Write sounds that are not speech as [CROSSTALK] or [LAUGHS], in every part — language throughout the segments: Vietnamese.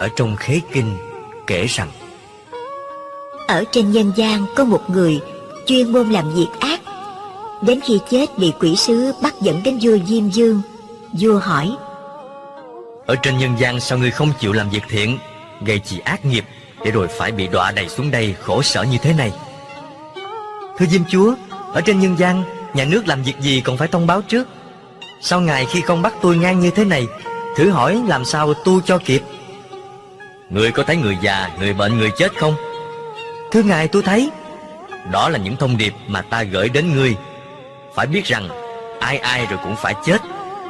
Ở trong khế kinh kể rằng Ở trên nhân gian có một người chuyên môn làm việc ác. Đến khi chết bị quỷ sứ bắt dẫn đến vua Diêm Dương Vua hỏi Ở trên nhân gian sao ngươi không chịu làm việc thiện Gây chỉ ác nghiệp Để rồi phải bị đọa đầy xuống đây khổ sở như thế này? Thưa Diêm Chúa Ở trên nhân gian Nhà nước làm việc gì còn phải thông báo trước. Sao ngài khi không bắt tôi ngang như thế này Thử hỏi làm sao tu cho kịp Người có thấy người già, người bệnh, người chết không? Thưa ngài tôi thấy. Đó là những thông điệp mà ta gửi đến ngươi. Phải biết rằng Ai ai rồi cũng phải chết.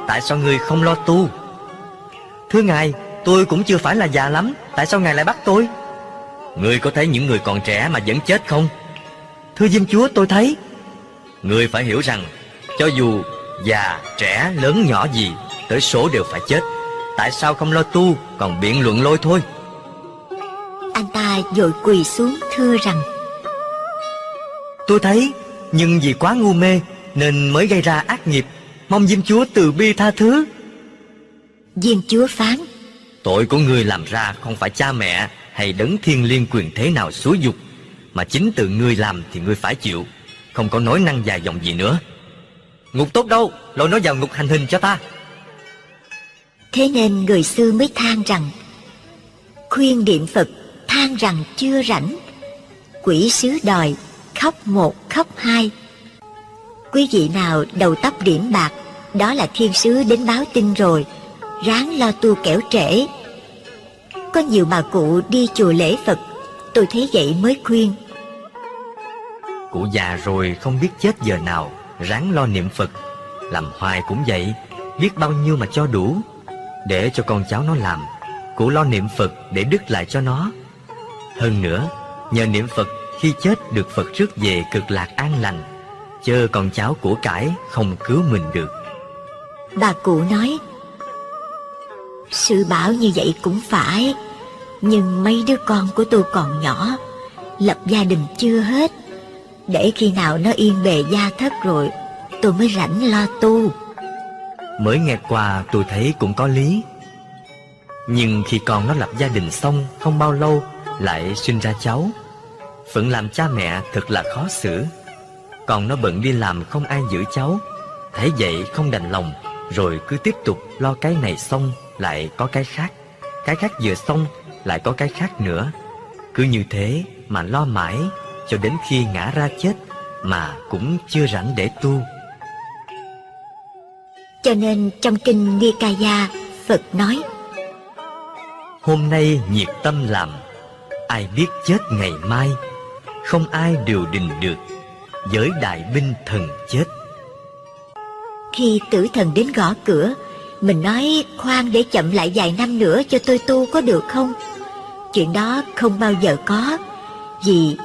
Tại sao ngươi không lo tu? Thưa ngài Tôi cũng chưa phải là già lắm. Tại sao ngài lại bắt tôi? Ngươi có thấy những người còn trẻ mà vẫn chết không? Thưa Diêm Chúa tôi thấy. Ngươi phải hiểu rằng Cho dù già, trẻ, lớn nhỏ gì Tới số đều phải chết. Tại sao không lo tu Còn biện luận lôi thôi? Anh ta vội quỳ xuống thưa rằng Tôi thấy Nhưng vì quá ngu mê Nên mới gây ra ác nghiệp. Mong Diêm Chúa từ bi tha thứ. Diêm Chúa phán Tội của ngươi làm ra không phải cha mẹ Hay đấng thiên liên quyền thế nào xúi dục Mà chính từ ngươi làm thì ngươi phải chịu. Không có nói năng dài dòng gì nữa. Ngục tốt đâu? Lôi nó vào ngục hành hình cho ta. Thế nên người xưa mới than rằng Khuyên điện Phật than rằng chưa rảnh. Quỷ sứ đòi, khóc một, khóc hai. Quý vị nào đầu tóc điểm bạc, Đó là thiên sứ đến báo tin rồi, Ráng lo tu kẻo trễ. Có nhiều bà cụ đi chùa lễ Phật, Tôi thấy vậy mới khuyên. Cụ già rồi không biết chết giờ nào, Ráng lo niệm Phật. Làm hoài cũng vậy, Biết bao nhiêu mà cho đủ. Để cho con cháu nó làm, Cụ lo niệm Phật để đứt lại cho nó. Hơn nữa Nhờ niệm Phật khi chết được Phật rước về cực lạc an lành Chớ con cháu của cải không cứu mình được. Bà cụ nói Sư bảo như vậy cũng phải Nhưng mấy đứa con của tôi còn nhỏ Lập gia đình chưa hết. Để khi nào nó yên bề gia thất rồi Tôi mới rảnh lo tu. Mới nghe qua tôi thấy cũng có lý. Nhưng khi con nó lập gia đình xong Không bao lâu lại sinh ra cháu. Phận làm cha mẹ thật là khó xử. Còn nó bận đi làm không ai giữ cháu. Thấy vậy không đành lòng Rồi cứ tiếp tục lo cái này xong Lại có cái khác. Cái khác vừa xong lại có cái khác nữa. Cứ như thế mà lo mãi Cho đến khi ngã ra chết Mà cũng chưa rảnh để tu. Cho nên trong kinh Nikaya Phật nói Hôm nay nhiệt tâm làm Ai biết chết ngày mai Không ai điều đình được Với đại binh thần chết. Khi tử thần đến gõ cửa Mình nói khoan để chậm lại vài năm nữa cho tôi tu có được không? Chuyện đó không bao giờ có Vì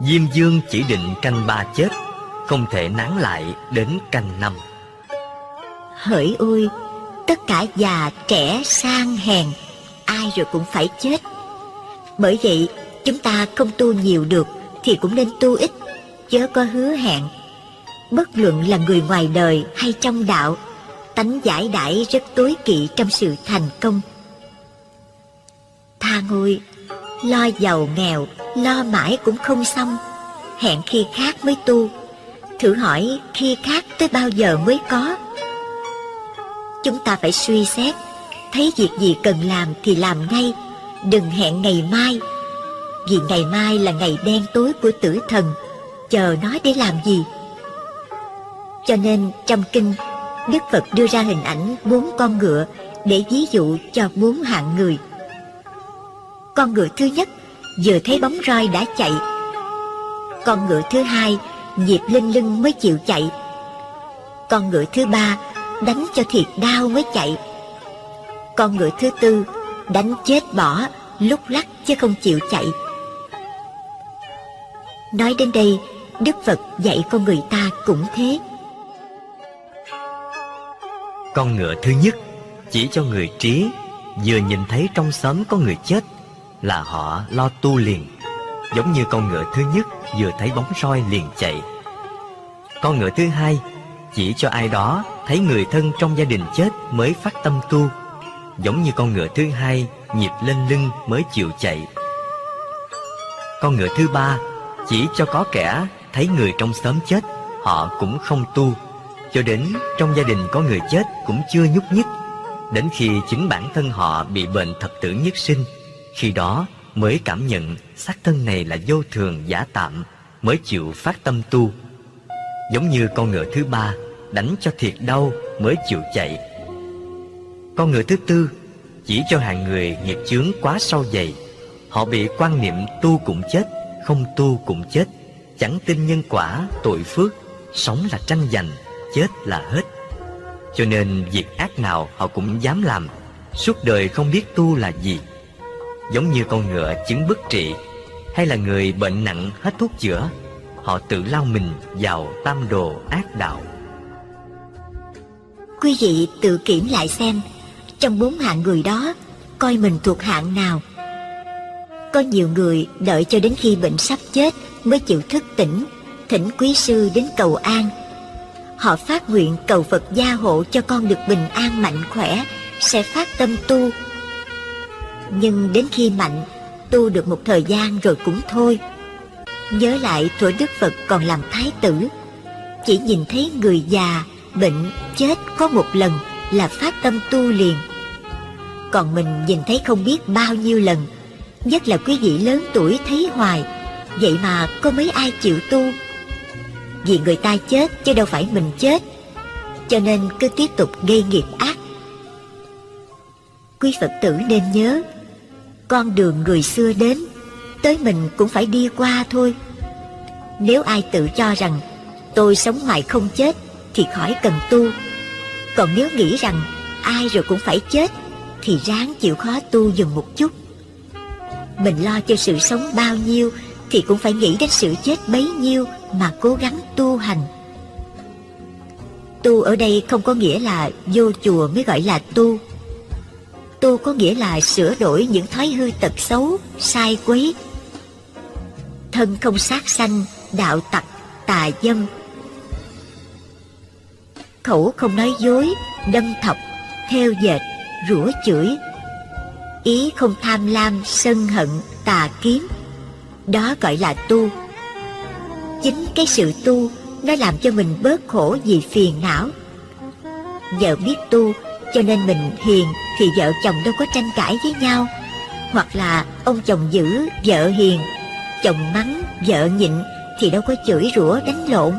Diêm Dương chỉ định canh ba chết Không thể nán lại đến canh năm. Hỡi ôi Tất cả già trẻ sang hèn Ai rồi cũng phải chết bởi vậy, chúng ta không tu nhiều được Thì cũng nên tu ít, Chớ có hứa hẹn. Bất luận là người ngoài đời hay trong đạo, Tánh giải đãi rất tối kỵ trong sự thành công. Tha ngôi, Lo giàu nghèo, Lo mãi cũng không xong. Hẹn khi khác mới tu, Thử hỏi khi khác tới bao giờ mới có. Chúng ta phải suy xét, Thấy việc gì cần làm thì làm ngay. Đừng hẹn ngày mai. Vì ngày mai là ngày đen tối của tử thần, Chờ nó để làm gì? Cho nên trong kinh, Đức Phật đưa ra hình ảnh bốn con ngựa Để ví dụ cho bốn hạng người. Con ngựa thứ nhất Vừa thấy bóng roi đã chạy. Con ngựa thứ hai Nhịp lên lưng mới chịu chạy. Con ngựa thứ ba Đánh cho thiệt đau mới chạy. Con ngựa thứ tư Đánh chết bỏ, Lúc lắc chứ không chịu chạy. Nói đến đây, Đức Phật dạy con người ta cũng thế. Con ngựa thứ nhất, Chỉ cho người trí, Vừa nhìn thấy trong xóm có người chết, Là họ lo tu liền. Giống như con ngựa thứ nhất Vừa thấy bóng roi liền chạy. Con ngựa thứ hai, Chỉ cho ai đó Thấy người thân trong gia đình chết Mới phát tâm tu. Giống như con ngựa thứ hai nhịp lên lưng mới chịu chạy. Con ngựa thứ ba chỉ cho có kẻ thấy người trong xóm chết, họ cũng không tu, cho đến trong gia đình có người chết cũng chưa nhúc nhích, đến khi chính bản thân họ bị bệnh thập tử nhất sinh, khi đó mới cảm nhận xác thân này là vô thường giả tạm, mới chịu phát tâm tu. Giống như con ngựa thứ ba đánh cho thiệt đau mới chịu chạy. Con ngựa thứ tư chỉ cho hàng người nghiệp chướng quá sâu dày, họ bị quan niệm tu cũng chết, không tu cũng chết, chẳng tin nhân quả, tội phước, sống là tranh giành, chết là hết. Cho nên việc ác nào họ cũng dám làm, suốt đời không biết tu là gì. Giống như con ngựa chứng bức trị, hay là người bệnh nặng hết thuốc chữa, họ tự lao mình vào tam đồ ác đạo. Quý vị tự kiểm lại xem, trong bốn hạng người đó, coi mình thuộc hạng nào. Có nhiều người đợi cho đến khi bệnh sắp chết mới chịu thức tỉnh, thỉnh quý sư đến cầu an. Họ phát nguyện cầu Phật gia hộ cho con được bình an mạnh khỏe, sẽ phát tâm tu. Nhưng đến khi mạnh, tu được một thời gian rồi cũng thôi. Nhớ lại thuở Đức Phật còn làm thái tử, chỉ nhìn thấy người già, bệnh, chết có một lần là phát tâm tu liền. Còn mình nhìn thấy không biết bao nhiêu lần, nhất là quý vị lớn tuổi thấy hoài, vậy mà có mấy ai chịu tu. Vì người ta chết chứ đâu phải mình chết, cho nên cứ tiếp tục gây nghiệp ác. Quý Phật tử nên nhớ, con đường người xưa đến, tới mình cũng phải đi qua thôi. Nếu ai tự cho rằng tôi sống hoài không chết thì khỏi cần tu. Còn nếu nghĩ rằng ai rồi cũng phải chết thì ráng chịu khó tu dừng một chút. Mình lo cho sự sống bao nhiêu thì cũng phải nghĩ đến sự chết bấy nhiêu mà cố gắng tu hành. Tu ở đây không có nghĩa là vô chùa mới gọi là tu. Tu có nghĩa là sửa đổi những thói hư tật xấu, sai quấy. Thân không sát sanh, đạo tặc, tà dâm. Khẩu không nói dối, đâm thọc, theo dệt, rủa chửi. Ý không tham lam, sân hận, tà kiếm. Đó gọi là tu. Chính cái sự tu nó làm cho mình bớt khổ vì phiền não. vợ biết tu cho nên mình hiền thì vợ chồng đâu có tranh cãi với nhau. Hoặc là ông chồng giữ, vợ hiền, chồng mắng, vợ nhịn thì đâu có chửi rủa đánh lộn.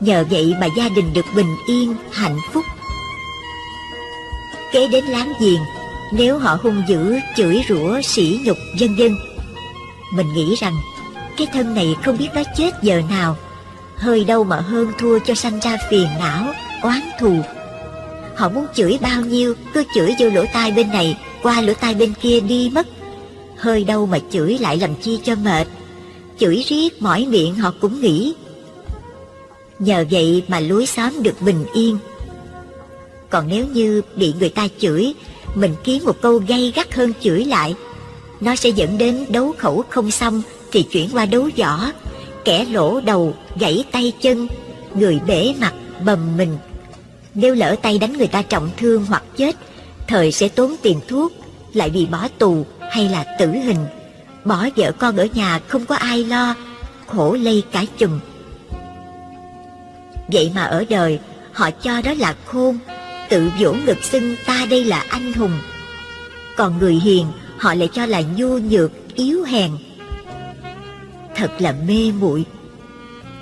Nhờ vậy mà gia đình được bình yên, hạnh phúc. Kế đến láng giềng, nếu họ hung dữ, chửi rủa, sỉ nhục, vân vân, mình nghĩ rằng cái thân này không biết nó chết giờ nào, hơi đâu mà hơn thua cho sanh ra phiền não, oán thù. Họ muốn chửi bao nhiêu, cứ chửi vô lỗ tai bên này, qua lỗ tai bên kia đi mất. Hơi đâu mà chửi lại làm chi cho mệt. Chửi riết mỏi miệng họ cũng nghĩ. Nhờ vậy mà lối xóm được bình yên. Còn nếu như bị người ta chửi, mình kiếm một câu gay gắt hơn chửi lại, nó sẽ dẫn đến đấu khẩu không xong thì chuyển qua đấu võ, kẻ lỗ đầu, gãy tay chân, người bể mặt, bầm mình. Nếu lỡ tay đánh người ta trọng thương hoặc chết, thời sẽ tốn tiền thuốc, lại bị bỏ tù hay là tử hình. Bỏ vợ con ở nhà không có ai lo, khổ lây cả chùm. Vậy mà ở đời, họ cho đó là khôn, tự vỗ ngực xưng ta đây là anh hùng. Còn người hiền, họ lại cho là nhu nhược, yếu hèn. Thật là mê muội.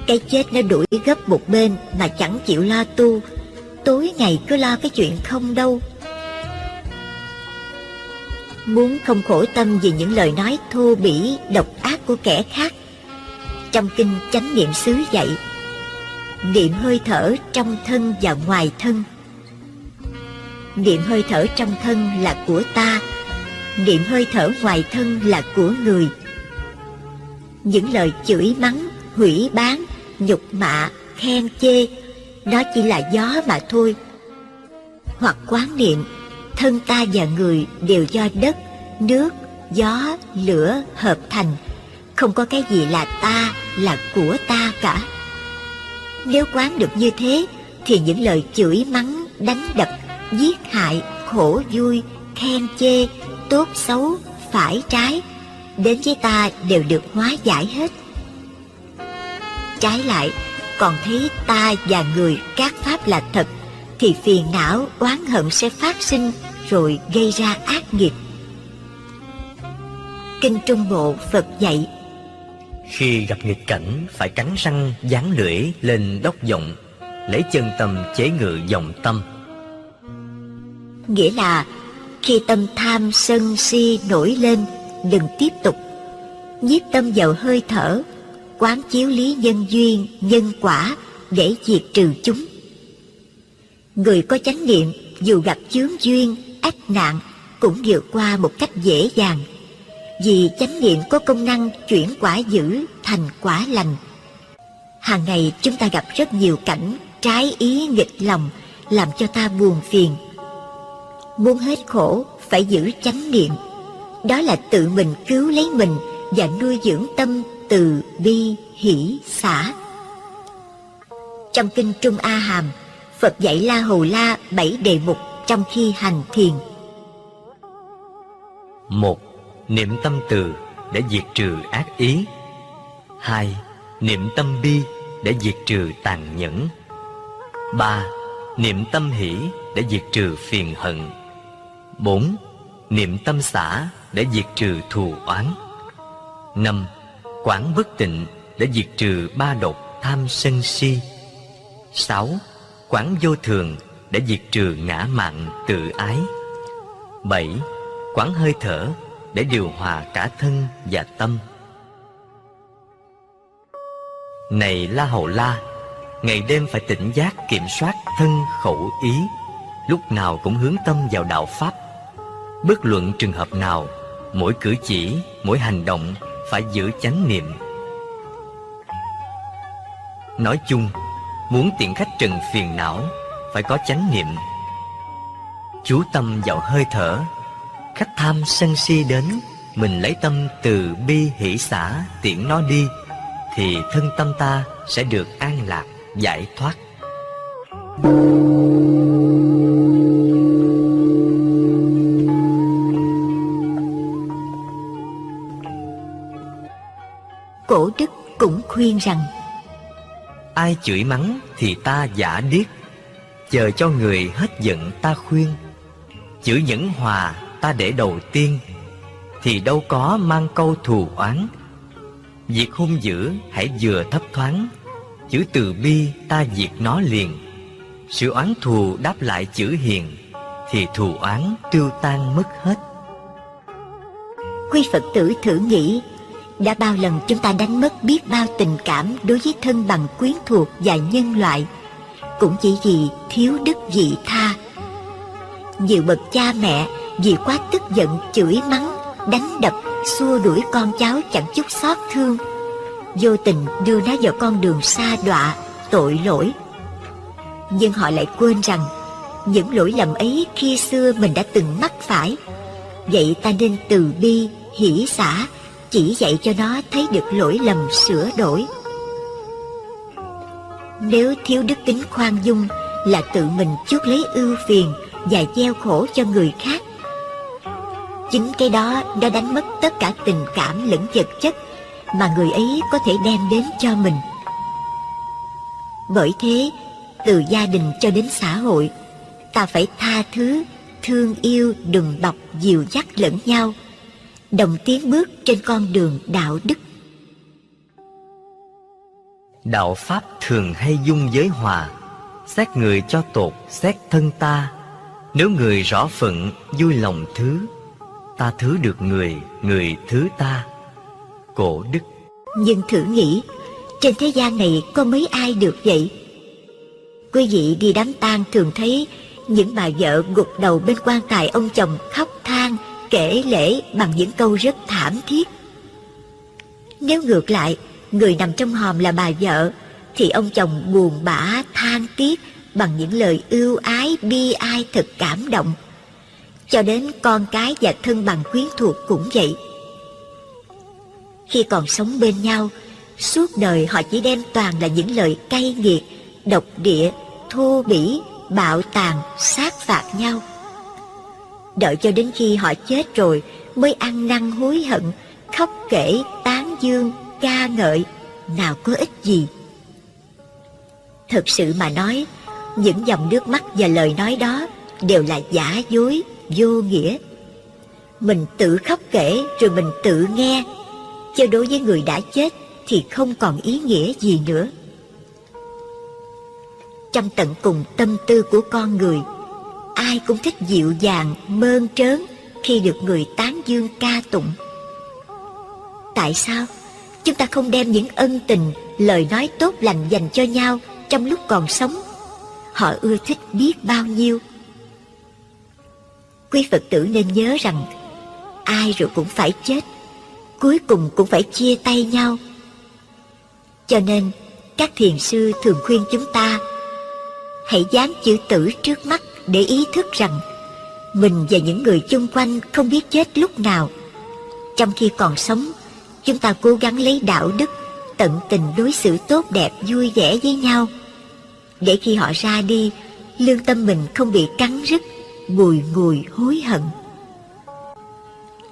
Cái chết nó đuổi gấp một bên mà chẳng chịu lo tu, tối ngày cứ lo cái chuyện không đâu. Muốn không khổ tâm vì những lời nói thô bỉ, độc ác của kẻ khác. Trong kinh chánh niệm xứ dạy, niệm hơi thở trong thân và ngoài thân. Niệm hơi thở trong thân là của ta, niệm hơi thở ngoài thân là của người. Những lời chửi mắng, hủy bán, nhục mạ, khen chê, đó chỉ là gió mà thôi. Hoặc quán niệm, thân ta và người đều do đất, nước, gió, lửa hợp thành, không có cái gì là ta, là của ta cả. Nếu quán được như thế, thì những lời chửi mắng, đánh đập, giết hại, khổ vui, khen chê, tốt xấu, phải trái, đến với ta đều được hóa giải hết. Trái lại, còn thấy ta và người các pháp là thật, thì phiền não, oán hận sẽ phát sinh rồi gây ra ác nghiệp. Kinh Trung Bộ Phật dạy Khi gặp nghịch cảnh phải cắn răng dán lưỡi lên đốc giọng Lấy chân tâm chế ngự dòng tâm Nghĩa là khi tâm tham sân si nổi lên Đừng tiếp tục Nhiếp tâm vào hơi thở Quán chiếu lý nhân duyên, nhân quả Để diệt trừ chúng Người có chánh niệm dù gặp chướng duyên, ách nạn cũng vượt qua một cách dễ dàng vì chánh niệm có công năng chuyển quả dữ thành quả lành. Hàng ngày chúng ta gặp rất nhiều cảnh trái ý nghịch lòng làm cho ta buồn phiền. Muốn hết khổ phải giữ chánh niệm. Đó là tự mình cứu lấy mình và nuôi dưỡng tâm từ bi hỷ xả. Trong kinh Trung A Hàm, Phật dạy La Hầu La bảy đề mục trong khi hành thiền. một Niệm tâm từ để diệt trừ ác ý hai Niệm tâm bi để diệt trừ tàn nhẫn ba Niệm tâm hỷ để diệt trừ phiền hận bốn, Niệm tâm xả để diệt trừ thù oán. Năm Quán bất tịnh để diệt trừ ba độc tham sân si. Sáu Quán vô thường để diệt trừ ngã mạn tự ái. Bảy Quán hơi thở để điều hòa cả thân và tâm. Này La Hầu La, Ngày đêm phải tỉnh giác kiểm soát thân khẩu ý, Lúc nào cũng hướng tâm vào đạo Pháp. Bất luận trường hợp nào Mỗi cử chỉ, mỗi hành động Phải giữ chánh niệm. Nói chung Muốn tiện khách trần phiền não Phải có chánh niệm. Chú tâm vào hơi thở Khách tham sân si đến Mình lấy tâm từ bi hỷ xã tiễn nó đi Thì thân tâm ta sẽ được an lạc, giải thoát. Cổ đức cũng khuyên rằng Ai chửi mắng thì ta giả điếc. Chờ cho người hết giận ta khuyên. Chữ nhẫn hòa ta để đầu tiên Thì đâu có mang câu thù oán. Việc hung dữ hãy vừa thấp thoáng Chữ từ bi ta diệt nó liền. Sự oán thù đáp lại chữ hiền Thì thù oán tiêu tan mất hết. Quý Phật tử thử nghĩ đã bao lần chúng ta đánh mất biết bao tình cảm Đối với thân bằng quyến thuộc và nhân loại. Cũng chỉ vì thiếu đức vị tha. Nhiều bậc cha mẹ vì quá tức giận, chửi mắng, đánh đập, xua đuổi con cháu chẳng chút xót thương. Vô tình đưa nó vào con đường xa đọa, tội lỗi. Nhưng họ lại quên rằng, những lỗi lầm ấy khi xưa mình đã từng mắc phải. Vậy ta nên từ bi, hỷ xả chỉ dạy cho nó thấy được lỗi lầm sửa đổi nếu thiếu đức tính khoan dung là tự mình chuốc lấy ưu phiền và gieo khổ cho người khác Chính cái đó đã đánh mất tất cả tình cảm lẫn vật chất mà người ấy có thể đem đến cho mình. Bởi thế, từ gia đình cho đến xã hội, ta phải tha thứ, thương yêu, đừng bọc, dìu dắt lẫn nhau, đồng tiến bước trên con đường đạo đức. Đạo Pháp thường hay dung giới hòa, xét người cho tột, xét thân ta. Nếu người rõ phận, vui lòng thứ, ta thứ được người, người thứ ta. Cổ đức Nhưng thử nghĩ, trên thế gian này có mấy ai được vậy? Quý vị đi đám tang thường thấy những bà vợ gục đầu bên quan tài ông chồng khóc kể lễ bằng những câu rất thảm thiết. Nếu ngược lại, người nằm trong hòm là bà vợ, thì ông chồng buồn bã than tiếc bằng những lời ưu ái bi ai thật cảm động cho đến con cái và thân bằng quyến thuộc cũng vậy. Khi còn sống bên nhau, suốt đời họ chỉ đem toàn là những lời cay nghiệt, độc địa, thô bỉ, bạo tàn, sát phạt nhau. Đợi cho đến khi họ chết rồi mới ăn năn hối hận, khóc kể, tán dương, ca ngợi, nào có ích gì. Thực sự mà nói, những dòng nước mắt và lời nói đó đều là giả dối, vô nghĩa. Mình tự khóc kể rồi mình tự nghe, chứ đối với người đã chết thì không còn ý nghĩa gì nữa. Trong tận cùng tâm tư của con người, ai cũng thích dịu dàng, mơn trớn khi được người tán dương ca tụng. Tại sao chúng ta không đem những ân tình, lời nói tốt lành dành cho nhau trong lúc còn sống? Họ ưa thích biết bao nhiêu. Quý Phật tử nên nhớ rằng ai rồi cũng phải chết, cuối cùng cũng phải chia tay nhau. Cho nên, các thiền sư thường khuyên chúng ta hãy dán chữ tử trước mắt để ý thức rằng mình và những người chung quanh không biết chết lúc nào. Trong khi còn sống, chúng ta cố gắng lấy đạo đức, tận tình đối xử tốt đẹp, vui vẻ với nhau. Để khi họ ra đi, lương tâm mình không bị cắn rứt, bùi ngùi hối hận.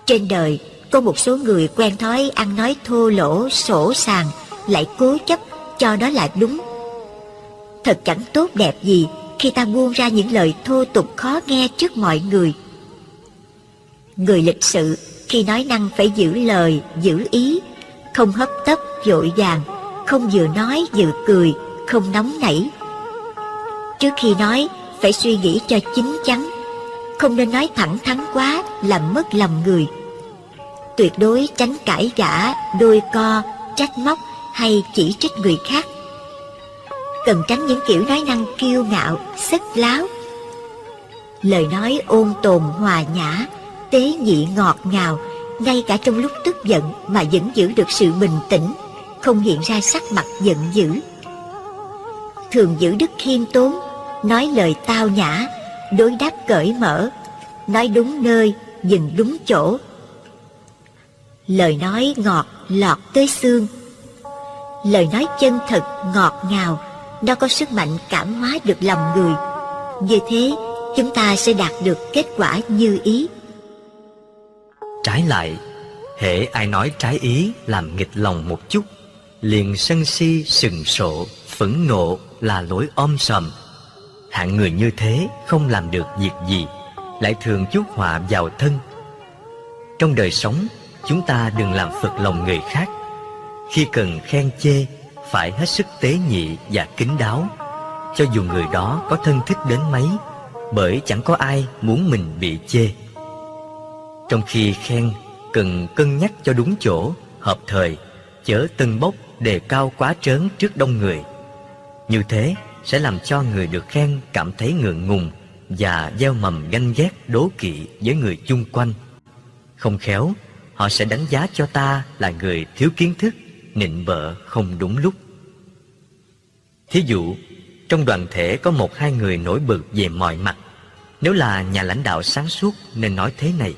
Trên đời, có một số người quen thói ăn nói thô lỗ, sổ sàng, lại cố chấp cho đó là đúng. Thật chẳng tốt đẹp gì khi ta buông ra những lời thô tục khó nghe trước mọi người. Người lịch sự khi nói năng phải giữ lời, giữ ý, không hấp tấp, vội vàng, không vừa nói vừa cười, không nóng nảy. Trước khi nói, phải suy nghĩ cho chín chắn, không nên nói thẳng thắn quá làm mất lòng người. Tuyệt đối tránh cãi gã, đôi co, trách móc hay chỉ trích người khác cần tránh những kiểu nói năng kiêu ngạo, sức láo. Lời nói ôn tồn hòa nhã, tế nhị ngọt ngào, ngay cả trong lúc tức giận mà vẫn giữ được sự bình tĩnh, không hiện ra sắc mặt giận dữ. Thường giữ đức khiêm tốn, nói lời tao nhã, đối đáp cởi mở, nói đúng nơi, dừng đúng chỗ. Lời nói ngọt lọt tới xương, lời nói chân thật ngọt ngào nó có sức mạnh cảm hóa được lòng người. Như thế, chúng ta sẽ đạt được kết quả như ý. Trái lại, hễ ai nói trái ý làm nghịch lòng một chút, liền sân si sừng sộ, phẫn nộ là lỗi om sòm. Hạng người như thế không làm được việc gì, lại thường chuốc họa vào thân. Trong đời sống, chúng ta đừng làm phật lòng người khác. Khi cần khen chê, phải hết sức tế nhị và kính đáo. Cho dù người đó có thân thích đến mấy, bởi chẳng có ai muốn mình bị chê. Trong khi khen cần cân nhắc cho đúng chỗ, hợp thời, chớ tân bốc đề cao quá trớn trước đông người. Như thế sẽ làm cho người được khen cảm thấy ngượng ngùng và gieo mầm ganh ghét đố kỵ với người chung quanh. Không khéo, họ sẽ đánh giá cho ta là người thiếu kiến thức nịnh bợ không đúng lúc Thí dụ, trong đoàn thể có một hai người nổi bật về mọi mặt. Nếu là nhà lãnh đạo sáng suốt nên nói thế này.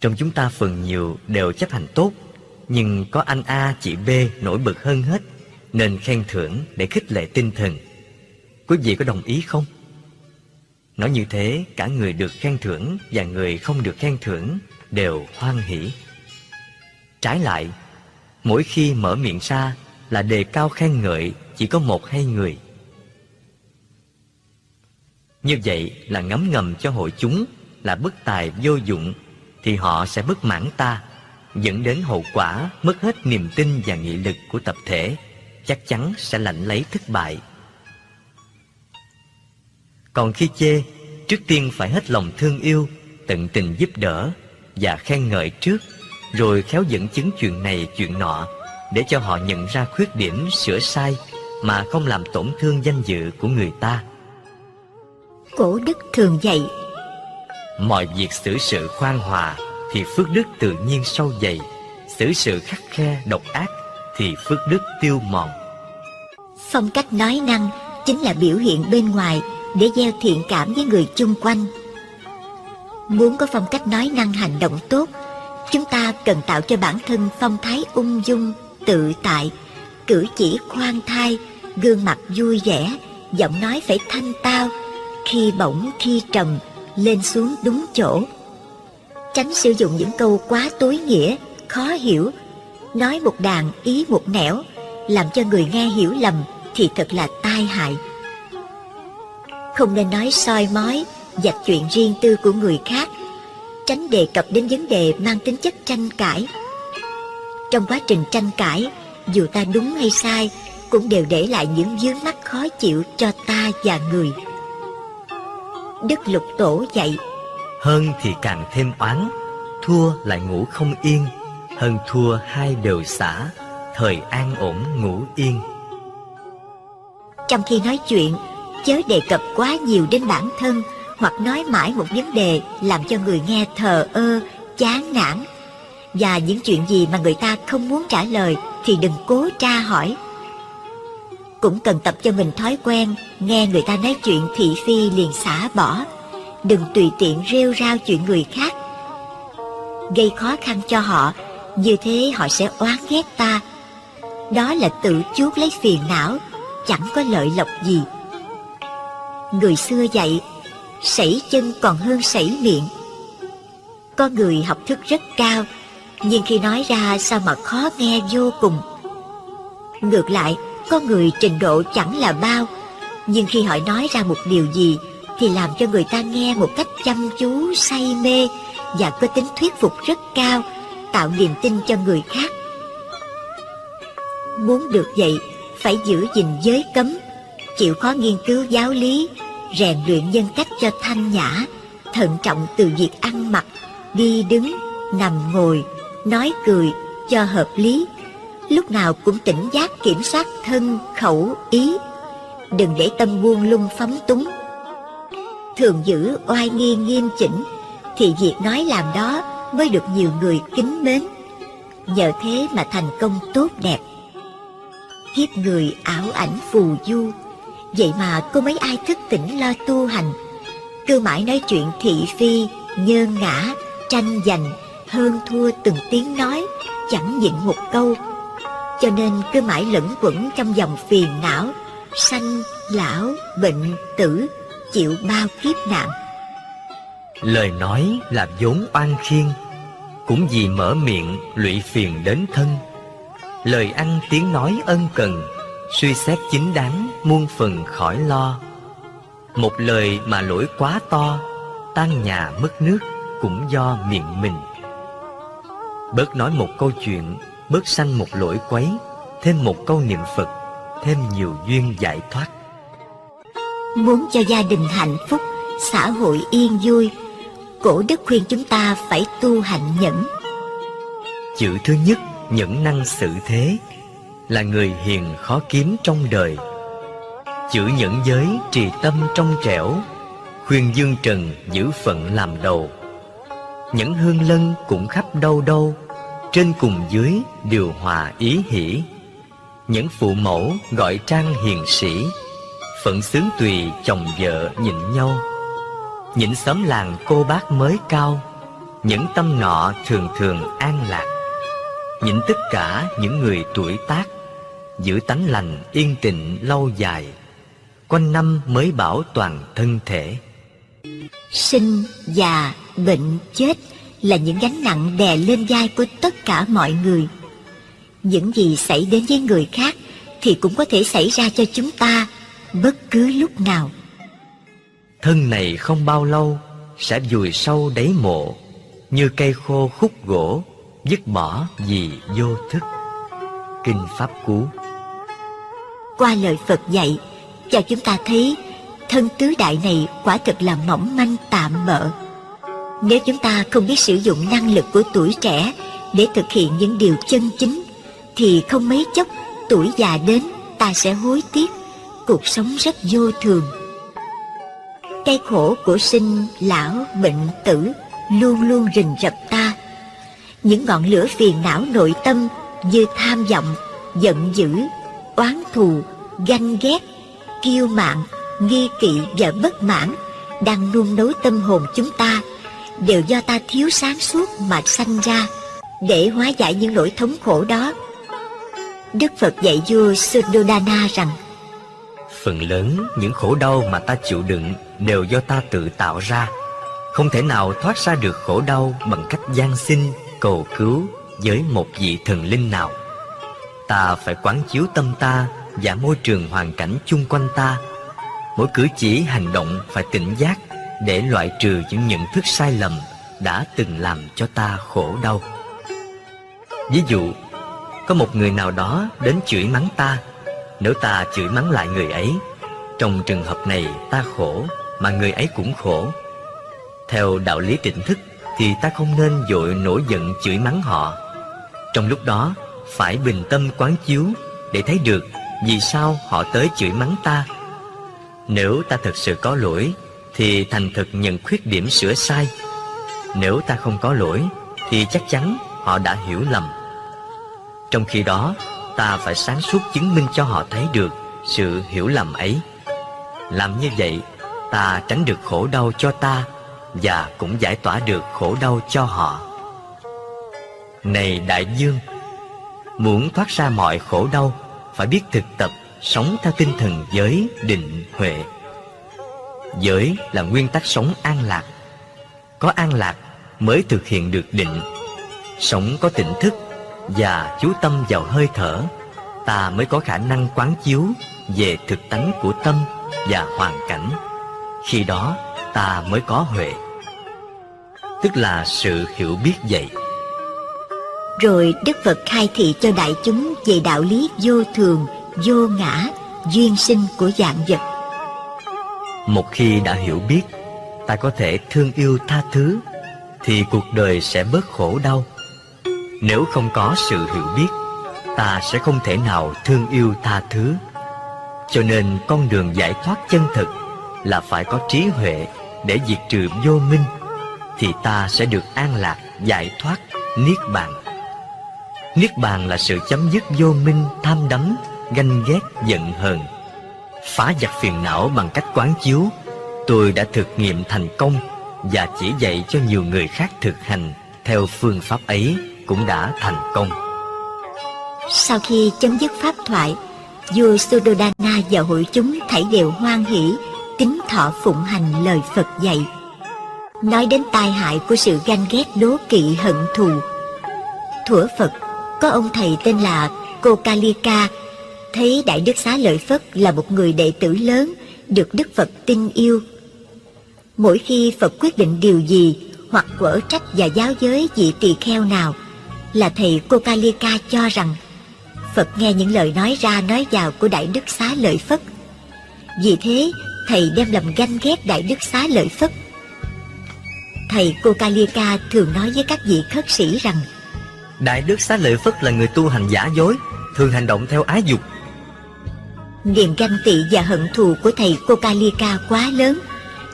Trong chúng ta phần nhiều đều chấp hành tốt, nhưng có anh A, chị B nổi bật hơn hết, nên khen thưởng để khích lệ tinh thần. Quý vị có đồng ý không? Nói như thế, cả người được khen thưởng và người không được khen thưởng đều hoan hỷ. Trái lại, mỗi khi mở miệng ra là đề cao khen ngợi chỉ có một hai người. Như vậy là ngấm ngầm cho hội chúng là bất tài vô dụng thì họ sẽ bất mãn ta, dẫn đến hậu quả mất hết niềm tin và nghị lực của tập thể, chắc chắn sẽ lãnh lấy thất bại. Còn khi chê, trước tiên phải hết lòng thương yêu, tận tình giúp đỡ và khen ngợi trước, rồi khéo dẫn chứng chuyện này chuyện nọ để cho họ nhận ra khuyết điểm sửa sai mà không làm tổn thương danh dự của người ta. Cổ đức thường dạy Mọi việc xử sự khoan hòa thì phước đức tự nhiên sâu dày, xử sự khắc khe độc ác thì phước đức tiêu mòn. Phong cách nói năng chính là biểu hiện bên ngoài để gieo thiện cảm với người chung quanh. Muốn có phong cách nói năng hành động tốt, chúng ta cần tạo cho bản thân phong thái ung dung, tự tại, cử chỉ khoan thai, gương mặt vui vẻ, giọng nói phải thanh tao, khi bổng khi trầm, lên xuống đúng chỗ. Tránh sử dụng những câu quá tối nghĩa, khó hiểu, nói một đàn ý một nẻo, làm cho người nghe hiểu lầm thì thật là tai hại. Không nên nói soi mói, dạch chuyện riêng tư của người khác, tránh đề cập đến vấn đề mang tính chất tranh cãi. Trong quá trình tranh cãi, dù ta đúng hay sai, cũng đều để lại những vướng mắc khó chịu cho ta và người. Đức Lục Tổ dạy Hơn thì càng thêm oán Thua lại ngủ không yên Hơn thua hai đều xả Thời an ổn ngủ yên Trong khi nói chuyện Chớ đề cập quá nhiều đến bản thân hoặc nói mãi một vấn đề Làm cho người nghe thờ ơ, chán nản. Và những chuyện gì mà người ta không muốn trả lời Thì đừng cố tra hỏi. Cũng cần tập cho mình thói quen nghe người ta nói chuyện thị phi liền xả bỏ. Đừng tùy tiện rêu rao chuyện người khác. Gây khó khăn cho họ như thế họ sẽ oán ghét ta. Đó là tự chuốc lấy phiền não chẳng có lợi lộc gì. Người xưa dạy sảy chân còn hơn sảy miệng. Có người học thức rất cao nhưng khi nói ra sao mà khó nghe vô cùng. Ngược lại có người trình độ chẳng là bao Nhưng khi họ nói ra một điều gì Thì làm cho người ta nghe một cách chăm chú, say mê Và có tính thuyết phục rất cao Tạo niềm tin cho người khác. Muốn được vậy Phải giữ gìn giới cấm Chịu khó nghiên cứu giáo lý Rèn luyện nhân cách cho thanh nhã Thận trọng từ việc ăn mặc Đi đứng, nằm ngồi Nói cười cho hợp lý lúc nào cũng tỉnh giác kiểm soát thân, khẩu, ý. Đừng để tâm buông lung phóng túng. Thường giữ oai nghi nghiêm chỉnh, thì việc nói làm đó mới được nhiều người kính mến. Nhờ thế mà thành công tốt đẹp. Kiếp người ảo ảnh phù du, vậy mà cô mấy ai thức tỉnh lo tu hành. Cứ mãi nói chuyện thị phi, nhơn ngã, tranh giành, hơn thua từng tiếng nói, chẳng nhịn một câu. Cho nên cứ mãi lẫn quẩn trong dòng phiền não Sanh, lão, bệnh, tử Chịu bao kiếp nạn. Lời nói là vốn oan khiên Cũng vì mở miệng lụy phiền đến thân. Lời ăn tiếng nói ân cần Suy xét chính đáng muôn phần khỏi lo Một lời mà lỗi quá to Tan nhà mất nước cũng do miệng mình Bớt nói một câu chuyện bớt sanh một lỗi quấy, thêm một câu niệm Phật, thêm nhiều duyên giải thoát. Muốn cho gia đình hạnh phúc, xã hội yên vui, cổ đức khuyên chúng ta phải tu hạnh nhẫn. Chữ thứ nhất, nhẫn năng xử thế, là người hiền khó kiếm trong đời. Chữ nhẫn giới trì tâm trong trẻo, khuyên dương trần giữ phận làm đầu. Nhẫn hương lân cũng khắp đâu đâu, trên cùng dưới điều hòa ý hỷ những phụ mẫu gọi trang hiền sĩ phận xướng tùy chồng vợ nhịn nhau những xóm làng cô bác mới cao những tâm nọ thường thường an lạc nhịn tất cả những người tuổi tác giữ tánh lành yên tịnh lâu dài quanh năm mới bảo toàn thân thể sinh già bệnh chết là những gánh nặng đè lên vai của tất cả mọi người. Những gì xảy đến với người khác thì cũng có thể xảy ra cho chúng ta bất cứ lúc nào. Thân này không bao lâu sẽ vùi sâu đáy mộ như cây khô khúc gỗ dứt bỏ vì vô thức. Kinh Pháp Cú qua lời Phật dạy và chúng ta thấy thân tứ đại này quả thực là mỏng manh tạm bợ nếu chúng ta không biết sử dụng năng lực của tuổi trẻ để thực hiện những điều chân chính, thì không mấy chốc tuổi già đến ta sẽ hối tiếc, cuộc sống rất vô thường. Cái khổ của sinh, lão, bệnh, tử luôn luôn rình rập ta. Những ngọn lửa phiền não nội tâm như tham vọng, giận dữ, oán thù, ganh ghét, kiêu mạn, nghi kỵ và bất mãn đang nung nấu tâm hồn chúng ta đều do ta thiếu sáng suốt mà sanh ra để hóa giải những nỗi thống khổ đó. Đức Phật dạy vua Suddhodana rằng Phần lớn những khổ đau mà ta chịu đựng đều do ta tự tạo ra không thể nào thoát ra được khổ đau bằng cách gian xin cầu cứu với một vị thần linh nào ta phải quán chiếu tâm ta và môi trường hoàn cảnh chung quanh ta. Mỗi cử chỉ, hành động phải tỉnh giác để loại trừ những nhận thức sai lầm đã từng làm cho ta khổ đau. Ví dụ, có một người nào đó đến chửi mắng ta. Nếu ta chửi mắng lại người ấy, trong trường hợp này ta khổ mà người ấy cũng khổ. Theo đạo lý tỉnh thức thì ta không nên dội nổi giận chửi mắng họ. Trong lúc đó phải bình tâm quán chiếu để thấy được vì sao họ tới chửi mắng ta. Nếu ta thực sự có lỗi, thì thành thực nhận khuyết điểm sửa sai. Nếu ta không có lỗi, thì chắc chắn họ đã hiểu lầm. Trong khi đó, ta phải sáng suốt chứng minh cho họ thấy được sự hiểu lầm ấy. Làm như vậy, ta tránh được khổ đau cho ta và cũng giải tỏa được khổ đau cho họ. Này đại dương muốn thoát ra mọi khổ đau, phải biết thực tập sống theo tinh thần giới định huệ. Giới là nguyên tắc sống an lạc. Có an lạc mới thực hiện được định. Sống có tỉnh thức và chú tâm vào hơi thở, ta mới có khả năng quán chiếu về thực tánh của tâm và hoàn cảnh. Khi đó, ta mới có huệ. Tức là sự hiểu biết vậy rồi đức phật khai thị cho đại chúng về đạo lý vô thường, vô ngã, duyên sinh của dạng vật. Một khi đã hiểu biết, ta có thể thương yêu tha thứ, thì cuộc đời sẽ bớt khổ đau. Nếu không có sự hiểu biết, ta sẽ không thể nào thương yêu tha thứ. Cho nên con đường giải thoát chân thực là phải có trí huệ để diệt trừ vô minh, thì ta sẽ được an lạc, giải thoát, niết bàn niết bàn là sự chấm dứt vô minh, tham đắm, ganh ghét, giận hờn. Phá giặc phiền não bằng cách quán chiếu, tôi đã thực nghiệm thành công và chỉ dạy cho nhiều người khác thực hành theo phương pháp ấy cũng đã thành công. Sau khi chấm dứt pháp thoại, vua Suddhodana và hội chúng thảy đều hoan hỷ kính thọ phụng hành lời Phật dạy. Nói đến tai hại của sự ganh ghét đố kỵ hận thù thuở Phật có ông thầy tên là Kokalika thấy Đại Đức Xá Lợi Phất là một người đệ tử lớn được Đức Phật tin yêu. Mỗi khi Phật quyết định điều gì hoặc quở trách và giáo giới vị tỳ kheo nào là thầy Kokalika cho rằng Phật nghe những lời nói ra nói vào của Đại Đức Xá Lợi Phất. Vì thế, thầy đem lòng ganh ghét Đại Đức Xá Lợi Phất. Thầy Kokalika thường nói với các vị khất sĩ rằng Đại Đức Xá Lợi Phất là người tu hành giả dối Thường hành động theo ái dục. Niềm ganh tị và hận thù của thầy Kokalika quá lớn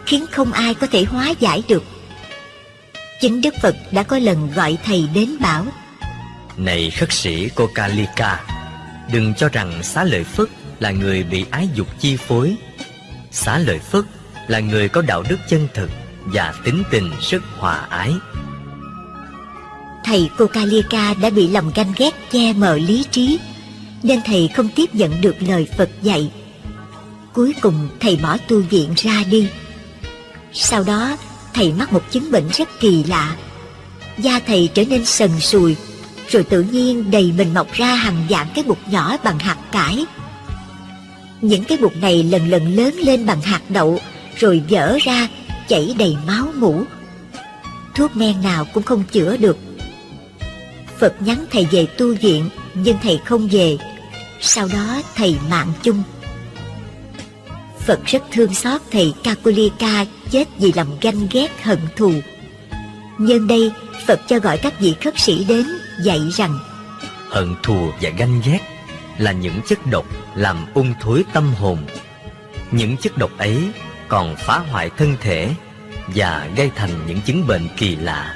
Khiến không ai có thể hóa giải được. Chính Đức Phật đã có lần gọi thầy đến bảo Này khất sĩ Kokalika Đừng cho rằng xá lợi Phất là người bị ái dục chi phối. Xá lợi Phất là người có đạo đức chân thực Và tính tình rất hòa ái Thầy Kokalika đã bị lòng ganh ghét che mờ lý trí, Nên thầy không tiếp nhận được lời Phật dạy. Cuối cùng thầy bỏ tu viện ra đi. Sau đó, thầy mắc một chứng bệnh rất kỳ lạ. Da thầy trở nên sần sùi, Rồi tự nhiên đầy mình mọc ra hàng dạng cái bụt nhỏ bằng hạt cải. Những cái bụt này lần lần lớn lên bằng hạt đậu, Rồi vỡ ra, chảy đầy máu mũ Thuốc men nào cũng không chữa được. Phật nhắn thầy về tu viện, Nhưng thầy không về. Sau đó thầy mạng chung. Phật rất thương xót thầy Kakulika chết vì lòng ganh ghét, hận thù. Nhân đây, Phật cho gọi các vị khất sĩ đến, dạy rằng, Hận thù và ganh ghét là những chất độc làm ung thối tâm hồn. Những chất độc ấy còn phá hoại thân thể và gây thành những chứng bệnh kỳ lạ.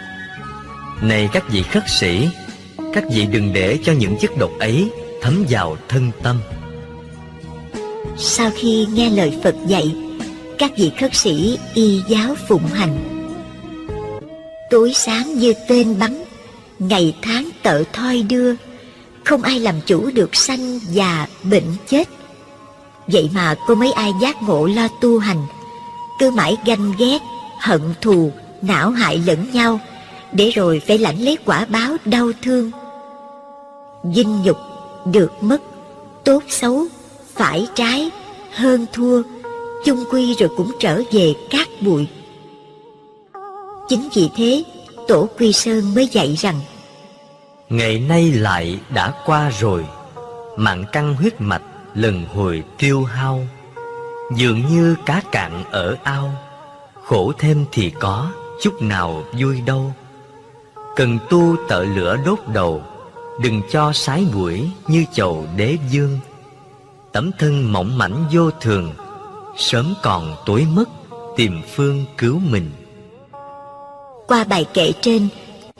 Này các vị khất sĩ các vị đừng để cho những chất độc ấy thấm vào thân tâm. Sau khi nghe lời Phật dạy Các vị khất sĩ y giáo phụng hành. Tối sáng như tên bắn Ngày tháng tợ thoi đưa Không ai làm chủ được sanh già bệnh chết. Vậy mà có mấy ai giác ngộ lo tu hành Cứ mãi ganh ghét, hận thù, não hại lẫn nhau, để rồi phải lãnh lấy quả báo đau thương. Dinh nhục, được mất, tốt xấu, phải trái, hơn thua, chung quy rồi cũng trở về cát bụi. Chính vì thế, Tổ Quy Sơn mới dạy rằng Ngày nay lại đã qua rồi Mạng căng huyết mạch lần hồi tiêu hao Dường như cá cạn ở ao Khổ thêm thì có Chút nào vui đâu Cần tu tợ lửa đốt đầu Đừng cho sái buổi Như chầu đế dương. Tấm thân mỏng mảnh vô thường, Sớm còn tối mất Tìm phương cứu mình. Qua bài kệ trên,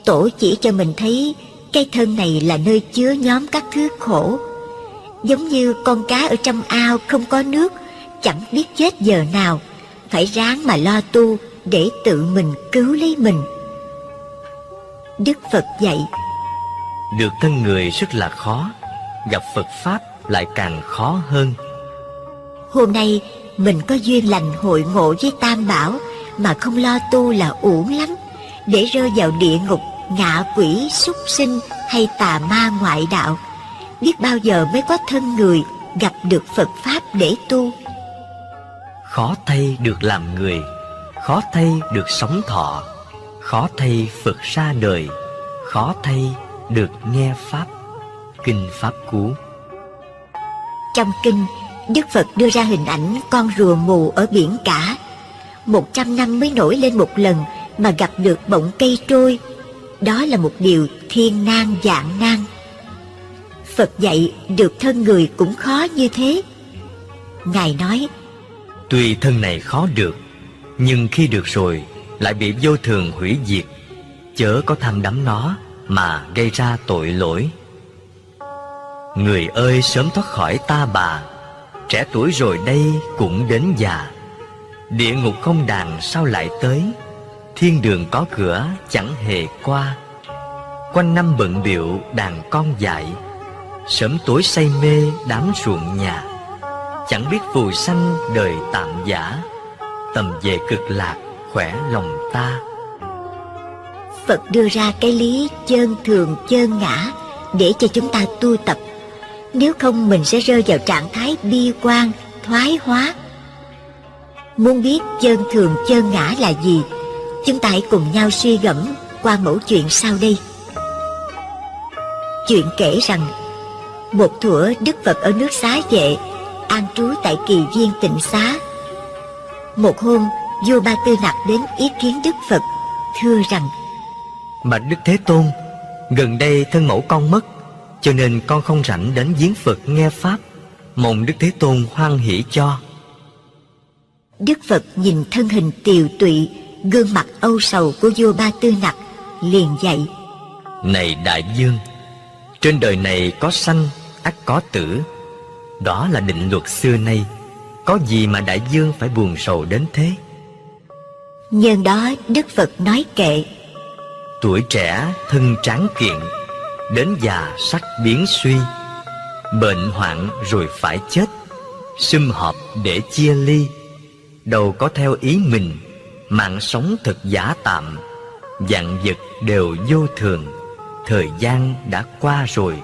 Tổ chỉ cho mình thấy Cái thân này là nơi chứa nhóm các thứ khổ. Giống như con cá ở trong ao không có nước, Chẳng biết chết giờ nào, Phải ráng mà lo tu Để tự mình cứu lấy mình. Đức Phật dạy được thân người rất là khó Gặp Phật Pháp lại càng khó hơn. Hôm nay mình có duyên lành hội ngộ với Tam Bảo Mà không lo tu là uổng lắm. Để rơi vào địa ngục, ngạ quỷ, súc sinh hay tà ma ngoại đạo Biết bao giờ mới có thân người gặp được Phật Pháp để tu? Khó thay được làm người Khó thay được sống thọ Khó thay Phật ra đời Khó thay được nghe Pháp Kinh Pháp Cú Trong kinh, Đức Phật đưa ra hình ảnh con rùa mù ở biển cả. Một trăm năm mới nổi lên một lần mà gặp được bọng cây trôi. Đó là một điều thiên nan dạng nan. Phật dạy được thân người cũng khó như thế. Ngài nói, Tuy thân này khó được Nhưng khi được rồi Lại bị vô thường hủy diệt Chớ có tham đắm nó mà gây ra tội lỗi. Người ơi, sớm thoát khỏi ta bà. Trẻ tuổi rồi đây cũng đến già. Địa ngục không đàn sao lại tới? Thiên đường có cửa, chẳng hề qua. Quanh năm bận biệu đàn con dại. Sớm tối say mê, đám ruộng nhà. Chẳng biết phù sanh đời tạm giả. Tầm về cực lạc, khỏe lòng ta. Phật đưa ra cái lý chơn thường chơn ngã để cho chúng ta tu tập. Nếu không mình sẽ rơi vào trạng thái bi quan, thoái hóa. Muốn biết chơn thường chơn ngã là gì, chúng ta hãy cùng nhau suy gẫm qua mẫu chuyện sau đây. Chuyện kể rằng, một thủa Đức Phật ở nước xá vệ, an trú tại kỳ viên tịnh xá. Một hôm, vua Ba Tư Nặc đến ý kiến Đức Phật, thưa rằng Bạch Đức Thế Tôn Gần đây thân mẫu con mất Cho nên con không rảnh đến giếng Phật nghe Pháp. Mong Đức Thế Tôn hoan hỷ cho. Đức Phật nhìn thân hình tiều tụy, gương mặt âu sầu của vua Ba Tư Nặc, liền dạy. Này Đại Dương Trên đời này có sanh ắt có tử. Đó là định luật xưa nay. Có gì mà Đại Dương phải buồn sầu đến thế? Nhân đó Đức Phật nói kệ, Tuổi trẻ thân tráng kiện, Đến già sắc biến suy, Bệnh hoạn rồi phải chết, Sum họp để chia ly, Đâu có theo ý mình, Mạng sống thật giả tạm, Dạng vật đều vô thường, Thời gian đã qua rồi,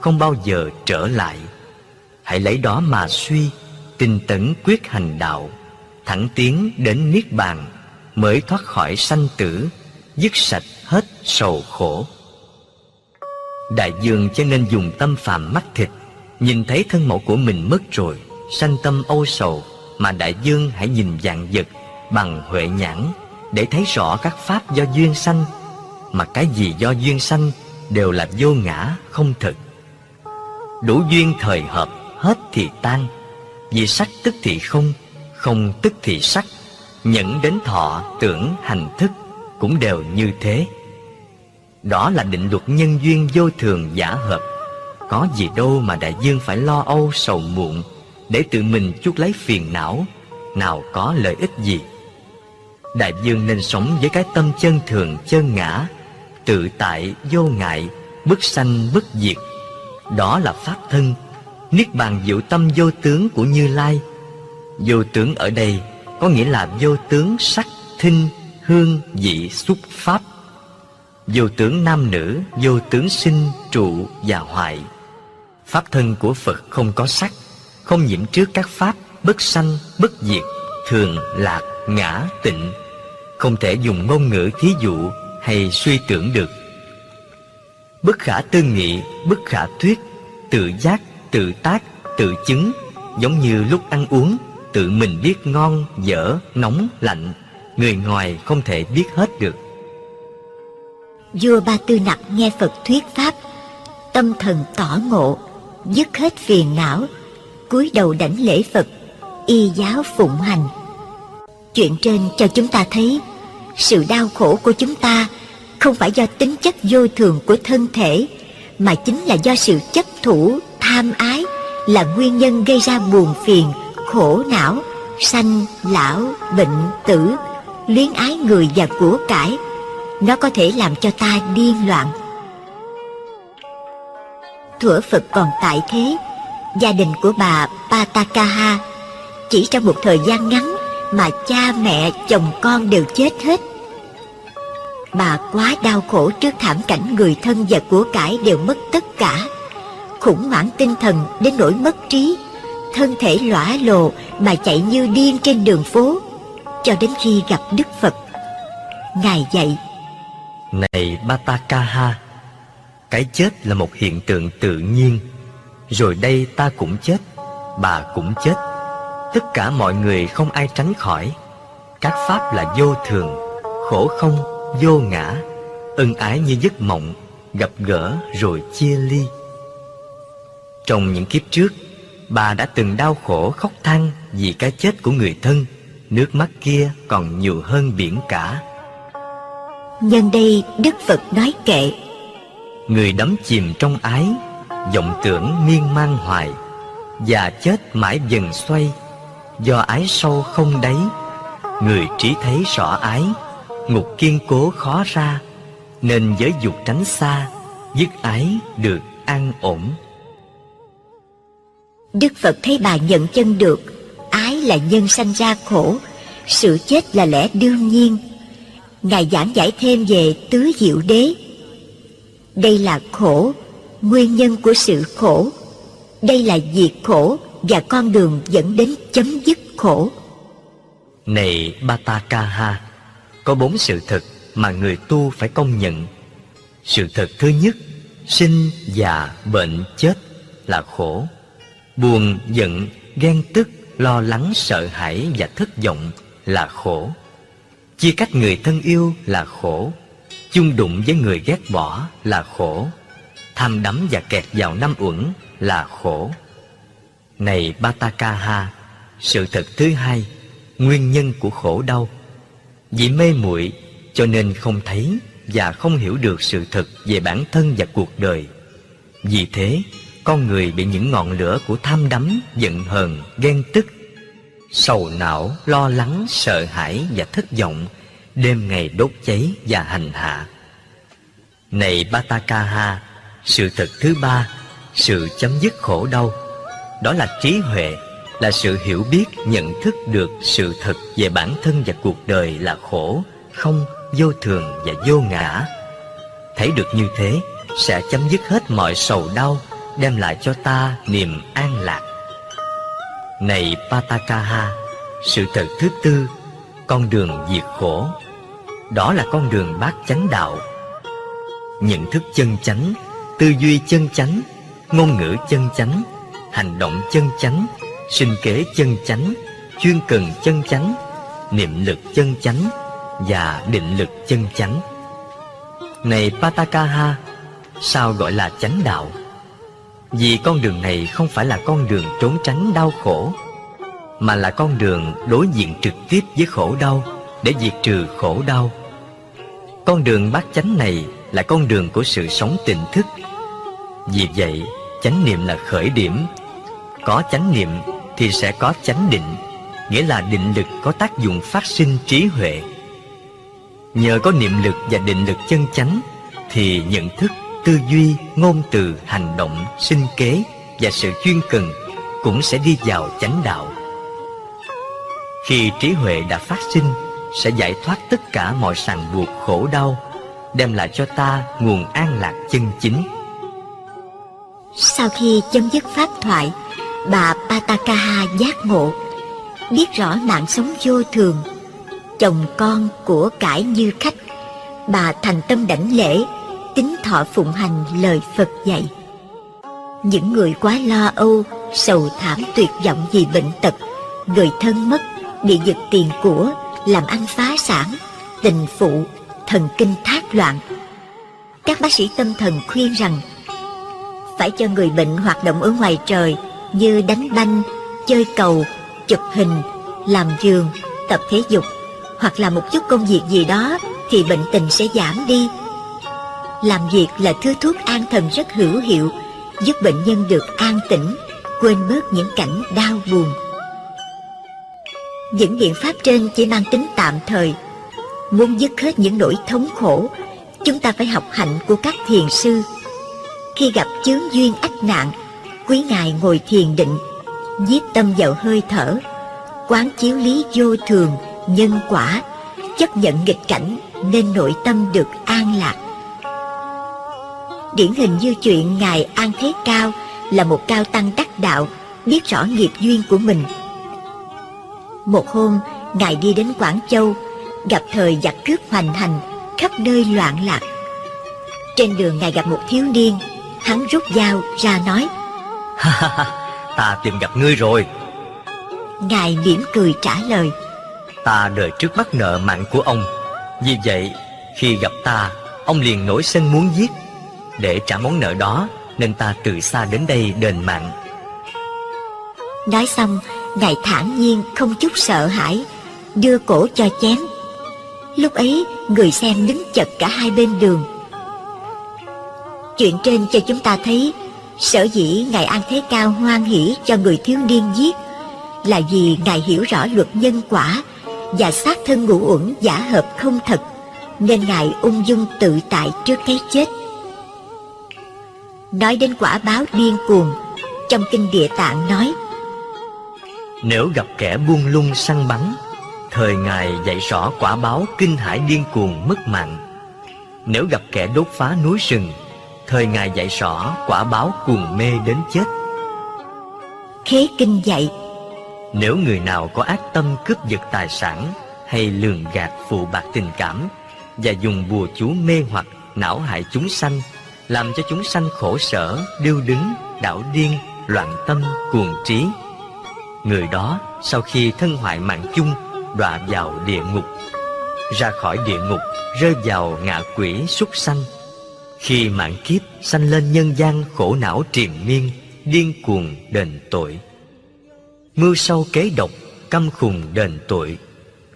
Không bao giờ trở lại. Hãy lấy đó mà suy, Tinh tấn quyết hành đạo, Thẳng tiến đến Niết Bàn, Mới thoát khỏi sanh tử, Dứt sạch hết sầu khổ. Đại dương cho nên dùng tâm phàm mắt thịt, Nhìn thấy thân mẫu của mình mất rồi, Sanh tâm âu sầu, Mà đại dương hãy nhìn dạng vật Bằng huệ nhãn Để thấy rõ các pháp do duyên sanh, Mà cái gì do duyên sanh Đều là vô ngã, không thực. Đủ duyên thời hợp, Hết thì tan, Vì sắc tức thì không Không tức thì sắc. Nhẫn đến thọ, tưởng, hành thức Cũng đều như thế đó là định luật nhân duyên vô thường giả hợp. Có gì đâu mà đại dương phải lo âu sầu muộn Để tự mình chuốc lấy phiền não Nào có lợi ích gì? Đại dương nên sống với cái tâm chân thường chân ngã Tự tại vô ngại Bất sanh bất diệt. Đó là pháp thân Niết bàn diệu tâm vô tướng của Như Lai. Vô tướng ở đây có nghĩa là vô tướng sắc, thinh, hương vị xúc pháp vô tướng nam nữ, vô tướng sinh, trụ và hoại. Pháp thân của phật không có sắc, không nhiễm trước các pháp, bất sanh, bất diệt, thường, lạc, ngã, tịnh. Không thể dùng ngôn ngữ, thí dụ, hay suy tưởng được. Bất khả tư nghị, bất khả thuyết, tự giác, tự tác, tự chứng, giống như lúc ăn uống, tự mình biết ngon, dở, nóng, lạnh, người ngoài không thể biết hết được vua ba tư nặc nghe phật thuyết pháp, tâm thần tỏ ngộ, dứt hết phiền não, cúi đầu đảnh lễ phật, y giáo phụng hành. Chuyện trên cho chúng ta thấy, sự đau khổ của chúng ta không phải do tính chất vô thường của thân thể, mà chính là do sự chấp thủ, tham ái là nguyên nhân gây ra buồn phiền, khổ não, sanh, lão, bệnh, tử, luyến ái người và của cải nó có thể làm cho ta điên loạn. Thủa phật còn tại thế. Gia đình của bà patakaha chỉ trong một thời gian ngắn mà cha mẹ, chồng con đều chết hết. Bà quá đau khổ trước thảm cảnh người thân và của cải đều mất tất cả. Khủng hoảng tinh thần đến nỗi mất trí. Thân thể lõa lồ mà chạy như điên trên đường phố. Cho đến khi gặp đức phật, ngài dạy này batakaha, cái chết là một hiện tượng tự nhiên. Rồi đây ta cũng chết, bà cũng chết. Tất cả mọi người không ai tránh khỏi. Các pháp là vô thường, khổ không, vô ngã, ân ái như giấc mộng, gặp gỡ rồi chia ly. Trong những kiếp trước, bà đã từng đau khổ khóc than vì cái chết của người thân. Nước mắt kia còn nhiều hơn biển cả nhân đây đức phật nói kệ. Người đắm chìm trong ái vọng tưởng miên man hoài và chết mãi dần xoay. Do ái sâu không đáy người trí thấy rõ ái ngục kiên cố khó ra nên giới dục tránh xa dứt ái được an ổn. Đức phật thấy bà nhận chân được ái là nhân sanh ra khổ sự chết là lẽ đương nhiên ngài giảng giải thêm về tứ diệu đế. Đây là khổ, nguyên nhân của sự khổ. Đây là diệt khổ và con đường dẫn đến chấm dứt khổ. Này batakaha có bốn sự thật mà người tu phải công nhận. Sự thật thứ nhất, sinh già bệnh chết là khổ. Buồn, giận, ghen tức, lo lắng, sợ hãi và thất vọng là khổ chia cách người thân yêu là khổ, chung đụng với người ghét bỏ là khổ, tham đắm và kẹt vào năm uẩn là khổ. Này batakaha sự thật thứ hai, nguyên nhân của khổ đau. Vì mê muội cho nên không thấy và không hiểu được sự thật về bản thân và cuộc đời. Vì thế, con người bị những ngọn lửa của tham đắm, giận hờn, ghen tức sầu não, lo lắng, sợ hãi và thất vọng, đêm ngày đốt cháy và hành hạ. Này batakaha sự thật thứ ba, sự chấm dứt khổ đau. Đó là trí huệ, là sự hiểu biết, nhận thức được sự thật về bản thân và cuộc đời là khổ, không, vô thường và vô ngã. Thấy được như thế, sẽ chấm dứt hết mọi sầu đau, đem lại cho ta niềm an lạc này patakaha sự thật thứ tư, con đường diệt khổ. Đó là con đường bát chánh đạo. Nhận thức chân chánh, tư duy chân chánh, ngôn ngữ chân chánh, hành động chân chánh, sinh kế chân chánh, chuyên cần chân chánh, niệm lực chân chánh và định lực chân chánh. Này patakaha sao gọi là chánh đạo? Vì con đường này không phải là con đường trốn tránh đau khổ, mà là con đường đối diện trực tiếp với khổ đau để diệt trừ khổ đau. Con đường bát chánh này là con đường của sự sống tỉnh thức. Vì vậy, chánh niệm là khởi điểm. Có chánh niệm thì sẽ có chánh định, nghĩa là định lực có tác dụng phát sinh trí huệ. Nhờ có niệm lực và định lực chân chánh thì nhận thức tư duy ngôn từ hành động sinh kế và sự chuyên cần cũng sẽ đi vào chánh đạo khi trí huệ đã phát sinh sẽ giải thoát tất cả mọi sàng buộc khổ đau, đem lại cho ta nguồn an lạc chân chính. Sau khi chấm dứt pháp thoại, bà Patakaha giác ngộ, biết rõ mạng sống vô thường, chồng con của cải như khách. Bà thành tâm đảnh lễ, tính thọ phụng hành lời Phật dạy. Những người quá lo âu, sầu thảm tuyệt vọng vì bệnh tật, người thân mất, bị giật tiền của, làm ăn phá sản, tình phụ, thần kinh thác loạn. Các bác sĩ tâm thần khuyên rằng phải cho người bệnh hoạt động ở ngoài trời như đánh banh, chơi cầu, chụp hình, làm giường, tập thể dục hoặc là một chút công việc gì đó thì bệnh tình sẽ giảm đi. Làm việc là thứ thuốc an thần rất hữu hiệu, giúp bệnh nhân được an tĩnh, quên bớt những cảnh đau buồn. Những biện pháp trên chỉ mang tính tạm thời. Muốn dứt hết những nỗi thống khổ, chúng ta phải học hạnh của các thiền sư. Khi gặp chướng duyên ách nạn, quý ngài ngồi thiền định, giết tâm vào hơi thở, quán chiếu lý vô thường, nhân quả, chấp nhận nghịch cảnh nên nội tâm được an lạc. Điển hình như chuyện Ngài An Thế Cao là một cao tăng đắc đạo, biết rõ nghiệp duyên của mình. Một hôm, Ngài đi đến Quảng Châu, gặp thời giặc cướp hoành hành, khắp nơi loạn lạc. Trên đường Ngài gặp một thiếu niên, hắn rút dao ra nói, ta tìm gặp ngươi rồi. Ngài mỉm cười trả lời, Ta đời trước bắt nợ mạng của ông Vì vậy khi gặp ta Ông liền nổi sân muốn giết để trả món nợ đó Nên ta từ xa đến đây đền mạng Nói xong, Ngài thản nhiên không chút sợ hãi, đưa cổ cho chém. Lúc ấy, người xem đứng chật cả hai bên đường. Chuyện trên cho chúng ta thấy, sở dĩ Ngài An Thế Cao hoan hỷ cho người thiếu niên giết là vì Ngài hiểu rõ luật nhân quả và xác thân ngũ uẩn giả hợp không thật, nên Ngài ung dung tự tại trước cái chết. Nói đến quả báo điên cuồng, trong kinh địa tạng nói, Nếu gặp kẻ buông lung săn bắn Thời Ngài dạy rõ quả báo kinh hải điên cuồng mất mạng. Nếu gặp kẻ đốt phá núi rừng Thời Ngài dạy rõ quả báo cuồng mê đến chết. Khế kinh dạy, Nếu người nào có ác tâm cướp giật tài sản Hay lường gạt phụ bạc tình cảm Và dùng bùa chú mê hoặc não hại chúng sanh làm cho chúng sanh khổ sở, điêu đứng, đảo điên, loạn tâm, cuồng trí. Người đó sau khi thân hoại mạng chung Đọa vào địa ngục. Ra khỏi địa ngục Rơi vào ngạ quỷ súc sanh. Khi mạng kiếp sanh lên nhân gian khổ não triền miên Điên cuồng đền tội. Mưu sâu kế độc Căm khùng đền tội.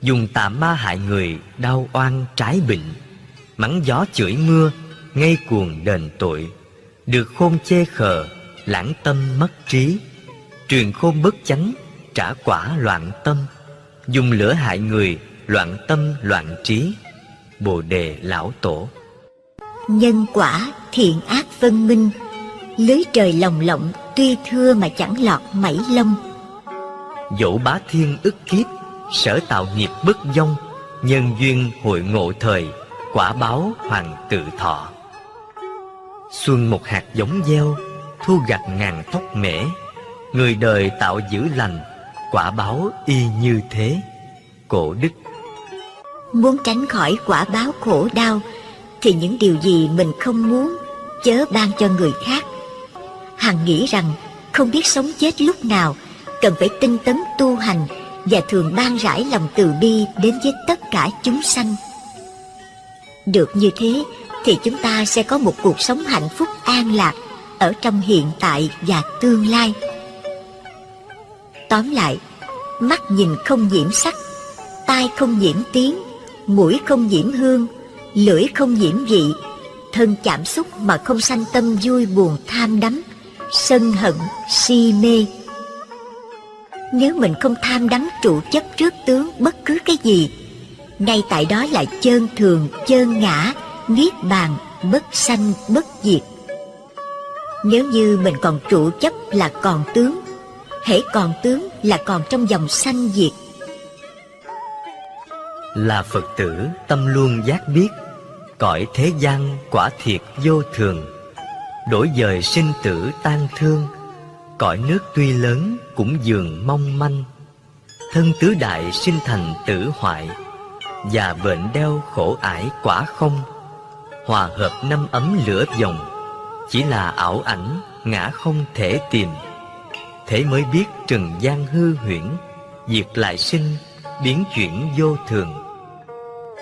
Dùng tà ma hại người Đau oan trái bệnh. Mắng gió chửi mưa ngay cuồng đền tội Được khôn chê khờ Lãng tâm mất trí. Truyền khôn bất chánh Trả quả loạn tâm. Dùng lửa hại người Loạn tâm loạn trí. Bồ đề lão tổ. Nhân quả thiện ác phân minh, lưới trời lồng lộng tuy thưa mà chẳng lọt mảy lông. Dẫu bá thiên ức kiếp Sở tạo nghiệp bất vong Nhân duyên hội ngộ thời Quả báo hoàng tự thọ Xuân một hạt giống gieo Thu gặt ngàn tóc mễ Người đời tạo giữ lành Quả báo y như thế Cổ đức Muốn tránh khỏi quả báo khổ đau thì những điều gì mình không muốn chớ ban cho người khác. Hằng nghĩ rằng không biết sống chết lúc nào, cần phải tinh tấn tu hành và thường ban rải lòng từ bi đến với tất cả chúng sanh. Được như thế thì chúng ta sẽ có một cuộc sống hạnh phúc an lạc ở trong hiện tại và tương lai. Tóm lại, mắt nhìn không nhiễm sắc, tai không nhiễm tiếng, mũi không nhiễm hương, lưỡi không nhiễm vị, thân chạm xúc mà không sanh tâm vui buồn tham đắm, sân hận, si mê. Nếu mình không tham đắm trụ chấp trước tướng bất cứ cái gì, ngay tại đó là chơn thường, chơn ngã, niết bàn, bất sanh, bất diệt. Nếu như mình còn trụ chấp là còn tướng, hễ còn tướng là còn trong dòng sanh diệt. Là Phật tử tâm luôn giác biết Cõi thế gian quả thiệt vô thường Đổi dời sinh tử tan thương Cõi nước tuy lớn cũng dường mong manh Thân tứ đại sinh thành tử hoại Và bệnh đeo khổ ải quả không Hòa hợp năm ấm lửa dòng. Chỉ là ảo ảnh, ngã không thể tìm. Thế mới biết trần gian hư huyễn, Diệt lại sinh, biến chuyển vô thường.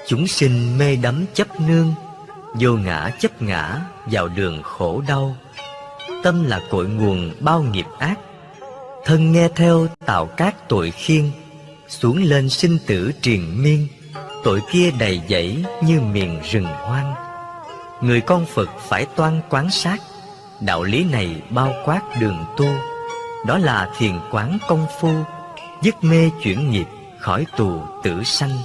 Chúng sinh mê đắm chấp nương, Vô ngã chấp ngã vào đường khổ đau. Tâm là cội nguồn bao nghiệp ác. Thân nghe theo tạo các tội khiên, Xuống lên sinh tử triền miên. Tội kia đầy dẫy như miền rừng hoang. Người con Phật phải toan quán sát. Đạo lý này bao quát đường tu. Đó là thiền quán công phu, Dứt mê chuyển nghiệp, khỏi tù tử sanh.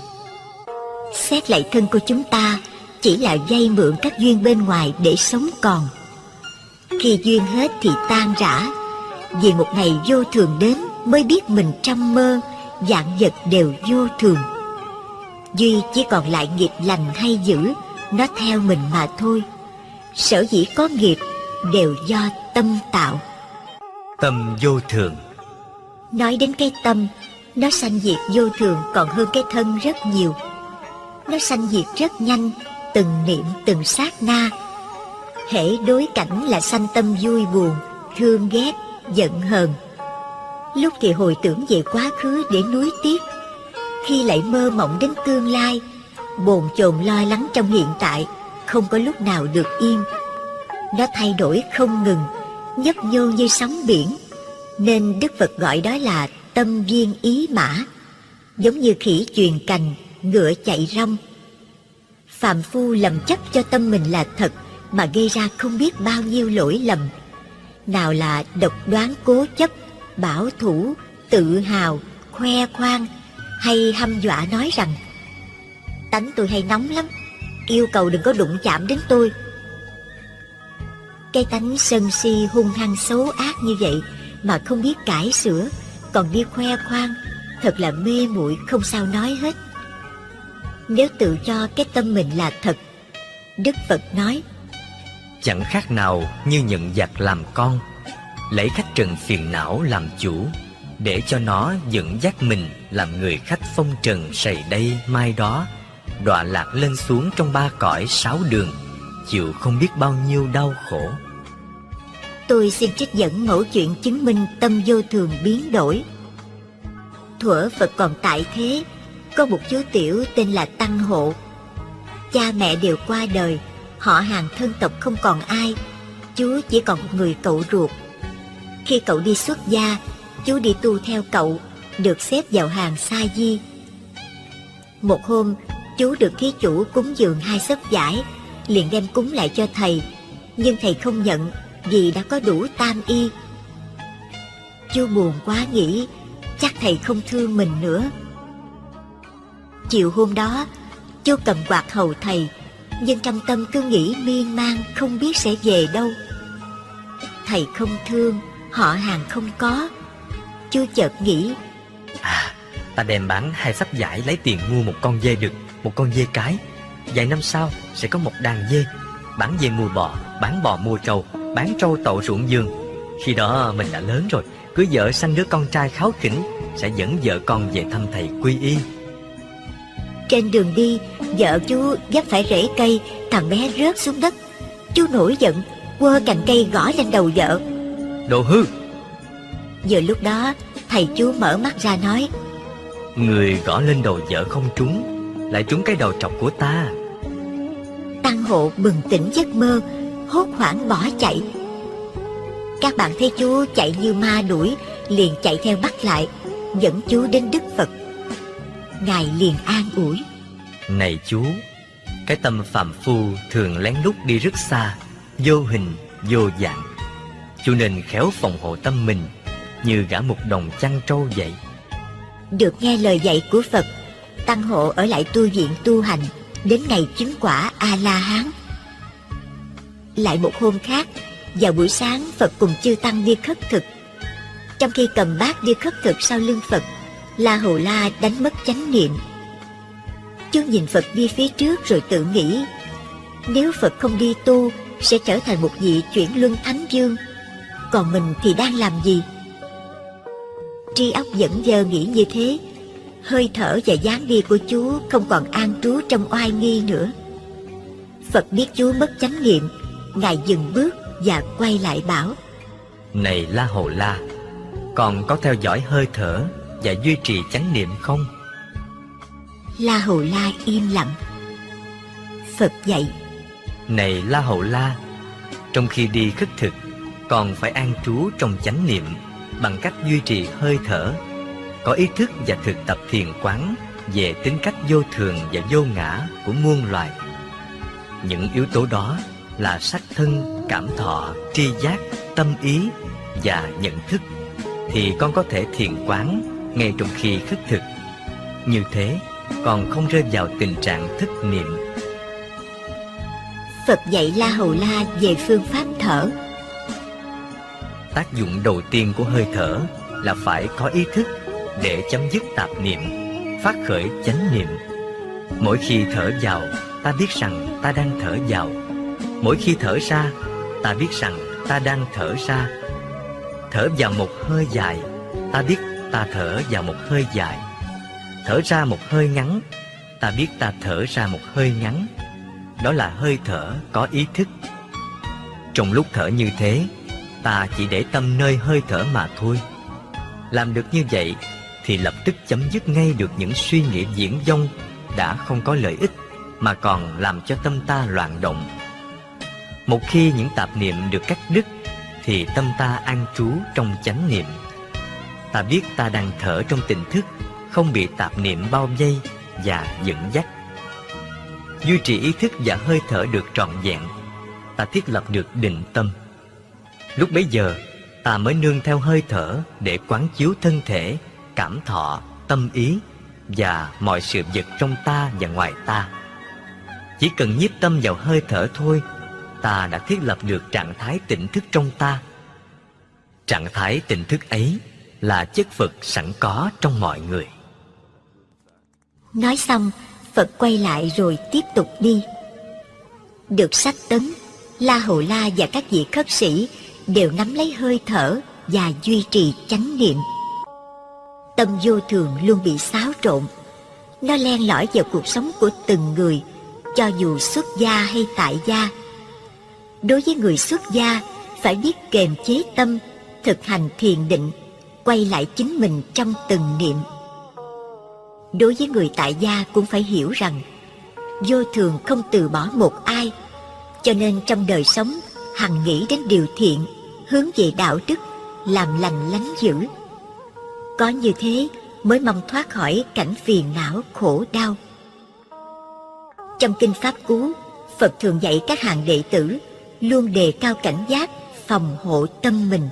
Xét lại thân của chúng ta, Chỉ là dây mượn các duyên bên ngoài để sống còn. Khi duyên hết thì tan rã, Vì một ngày vô thường đến Mới biết mình trăm mơ Dạng vật đều vô thường. Duy chỉ còn lại nghiệp lành hay dữ nó theo mình mà thôi. Sở dĩ có nghiệp Đều do tâm tạo. Tâm vô thường. Nói đến cái tâm Nó sanh diệt vô thường còn hơn cái thân rất nhiều. Nó sanh diệt rất nhanh Từng niệm từng sát na. Hễ đối cảnh là sanh tâm vui buồn Thương ghét, giận hờn. Lúc thì hồi tưởng về quá khứ để nuối tiếc Khi lại mơ mộng đến tương lai Bồn chồn lo lắng trong hiện tại Không có lúc nào được yên. Nó thay đổi không ngừng Nhấp nhô như sóng biển Nên Đức Phật gọi đó là tâm viên ý mã Giống như khỉ truyền cành Ngựa chạy rong. Phạm phu lầm chấp cho tâm mình là thật Mà gây ra không biết bao nhiêu lỗi lầm. Nào là độc đoán cố chấp bảo thủ, tự hào, khoe khoang hay hăm dọa nói rằng Tánh tôi hay nóng lắm, yêu cầu đừng có đụng chạm đến tôi. Cái tánh sân si hung hăng xấu ác như vậy mà không biết cải sửa, còn đi khoe khoang, thật là mê muội không sao nói hết. Nếu tự cho cái tâm mình là thật, Đức Phật nói Chẳng khác nào như nhận giặc làm con lấy khách trần phiền não làm chủ để cho nó dẫn dắt mình làm người khách phong trần sầy đây mai đó đọa lạc lên xuống trong ba cõi sáu đường chịu không biết bao nhiêu đau khổ. Tôi xin trích dẫn mẫu chuyện chứng minh tâm vô thường biến đổi. Thuở phật còn tại thế có một chú tiểu tên là tăng hộ. Cha mẹ đều qua đời họ hàng thân tộc không còn ai chú chỉ còn một người cậu ruột. Khi cậu đi xuất gia, chú đi tu theo cậu, được xếp vào hàng sa di. Một hôm, chú được thí chủ cúng dường hai sấp giải, liền đem cúng lại cho thầy, nhưng thầy không nhận vì đã có đủ tam y. Chú buồn quá nghĩ, chắc thầy không thương mình nữa. Chiều hôm đó, chú cầm quạt hầu thầy, nhưng trong tâm cứ nghĩ miên man không biết sẽ về đâu. Thầy không thương, họ hàng không có chú chợt nghĩ à ta đem bán hai sắp giải lấy tiền mua một con dê đực một con dê cái. Vài năm sau sẽ có một đàn dê bán dê mua bò bán bò mua trâu bán trâu tậu ruộng giường khi đó mình đã lớn rồi cưới vợ sanh đứa con trai kháo khỉnh sẽ dẫn vợ con về thăm thầy quy y. Trên đường đi vợ chú gấp phải rễ cây thằng bé rớt xuống đất. Chú nổi giận quơ cành cây gõ lên đầu vợ. Đồ hư! Vừa lúc đó Thầy chú mở mắt ra nói Người gõ lên đầu vợ không trúng Lại trúng cái đầu trọc của ta. Tăng hộ bừng tỉnh giấc mơ Hốt hoảng bỏ chạy. Các bạn thấy chú chạy như ma đuổi Liền chạy theo bắt lại Dẫn chú đến Đức Phật. Ngài liền an ủi. Này chú Cái tâm phạm phu thường lén lút đi rất xa Vô hình, vô dạng. Chú nên khéo phòng hộ tâm mình Như gã một đồng chăn trâu vậy. Được nghe lời dạy của Phật Tăng hộ ở lại tu viện tu hành, Đến ngày chứng quả A-la-hán. Lại một hôm khác, Vào buổi sáng, Phật cùng chư Tăng đi khất thực. Trong khi cầm bát đi khất thực sau lưng Phật La Hầu La đánh mất chánh niệm. Chương nhìn Phật đi phía trước rồi tự nghĩ, Nếu Phật không đi tu, Sẽ trở thành một vị chuyển luân thánh dương Còn mình thì đang làm gì? Tri óc dẫn dơ nghĩ như thế Hơi thở và dáng đi của chú Không còn an trú trong oai nghi nữa. Phật biết chú mất chánh niệm Ngài dừng bước và quay lại bảo Này La Hồ La Còn có theo dõi hơi thở Và duy trì chánh niệm không? La Hầu La im lặng. Phật dạy Này La Hầu La Trong khi đi khất thực Còn phải an trú trong chánh niệm Bằng cách duy trì hơi thở Có ý thức và thực tập thiền quán Về tính cách vô thường và vô ngã của muôn loài Những yếu tố đó là sắc thân, cảm thọ, tri giác, tâm ý và nhận thức Thì con có thể thiền quán ngay trong khi khất thực Như thế còn không rơi vào tình trạng thức niệm. Phật dạy La Hầu La về phương pháp thở. Tác dụng đầu tiên của hơi thở là phải có ý thức để chấm dứt tạp niệm, phát khởi chánh niệm. Mỗi khi thở vào, ta biết rằng ta đang thở vào. Mỗi khi thở ra, ta biết rằng ta đang thở ra. Thở vào một hơi dài, ta biết ta thở vào một hơi dài Thở ra một hơi ngắn Ta biết ta thở ra một hơi ngắn Đó là hơi thở có ý thức Trong lúc thở như thế Ta chỉ để tâm nơi hơi thở mà thôi Làm được như vậy thì lập tức chấm dứt ngay được những suy nghĩ diễn dông Đã không có lợi ích Mà còn làm cho tâm ta loạn động Một khi những tạp niệm được cắt đứt Thì tâm ta an trú trong chánh niệm Ta biết ta đang thở trong tỉnh thức không bị tạp niệm bao vây và dẫn dắt. Duy trì ý thức và hơi thở được trọn vẹn, ta thiết lập được định tâm. Lúc bấy giờ, ta mới nương theo hơi thở để quán chiếu thân thể, cảm thọ, tâm ý và mọi sự vật trong ta và ngoài ta. Chỉ cần nhiếp tâm vào hơi thở thôi, ta đã thiết lập được trạng thái tỉnh thức trong ta. Trạng thái tỉnh thức ấy là chất Phật sẵn có trong mọi người. Nói xong, Phật quay lại rồi tiếp tục đi. Được sách tấn, La Hầu La và các vị khất sĩ đều nắm lấy hơi thở và duy trì chánh niệm. Tâm vô thường luôn bị xáo trộn. Nó len lỏi vào cuộc sống của từng người, cho dù xuất gia hay tại gia. Đối với người xuất gia, phải biết kềm chế tâm, thực hành thiền định, quay lại chính mình trong từng niệm đối với người tại gia cũng phải hiểu rằng vô thường không từ bỏ một ai cho nên trong đời sống hằng nghĩ đến điều thiện hướng về đạo đức làm lành lánh dữ có như thế mới mong thoát khỏi cảnh phiền não khổ đau. Trong kinh pháp cú, phật thường dạy các hàng đệ tử luôn đề cao cảnh giác, phòng hộ tâm mình.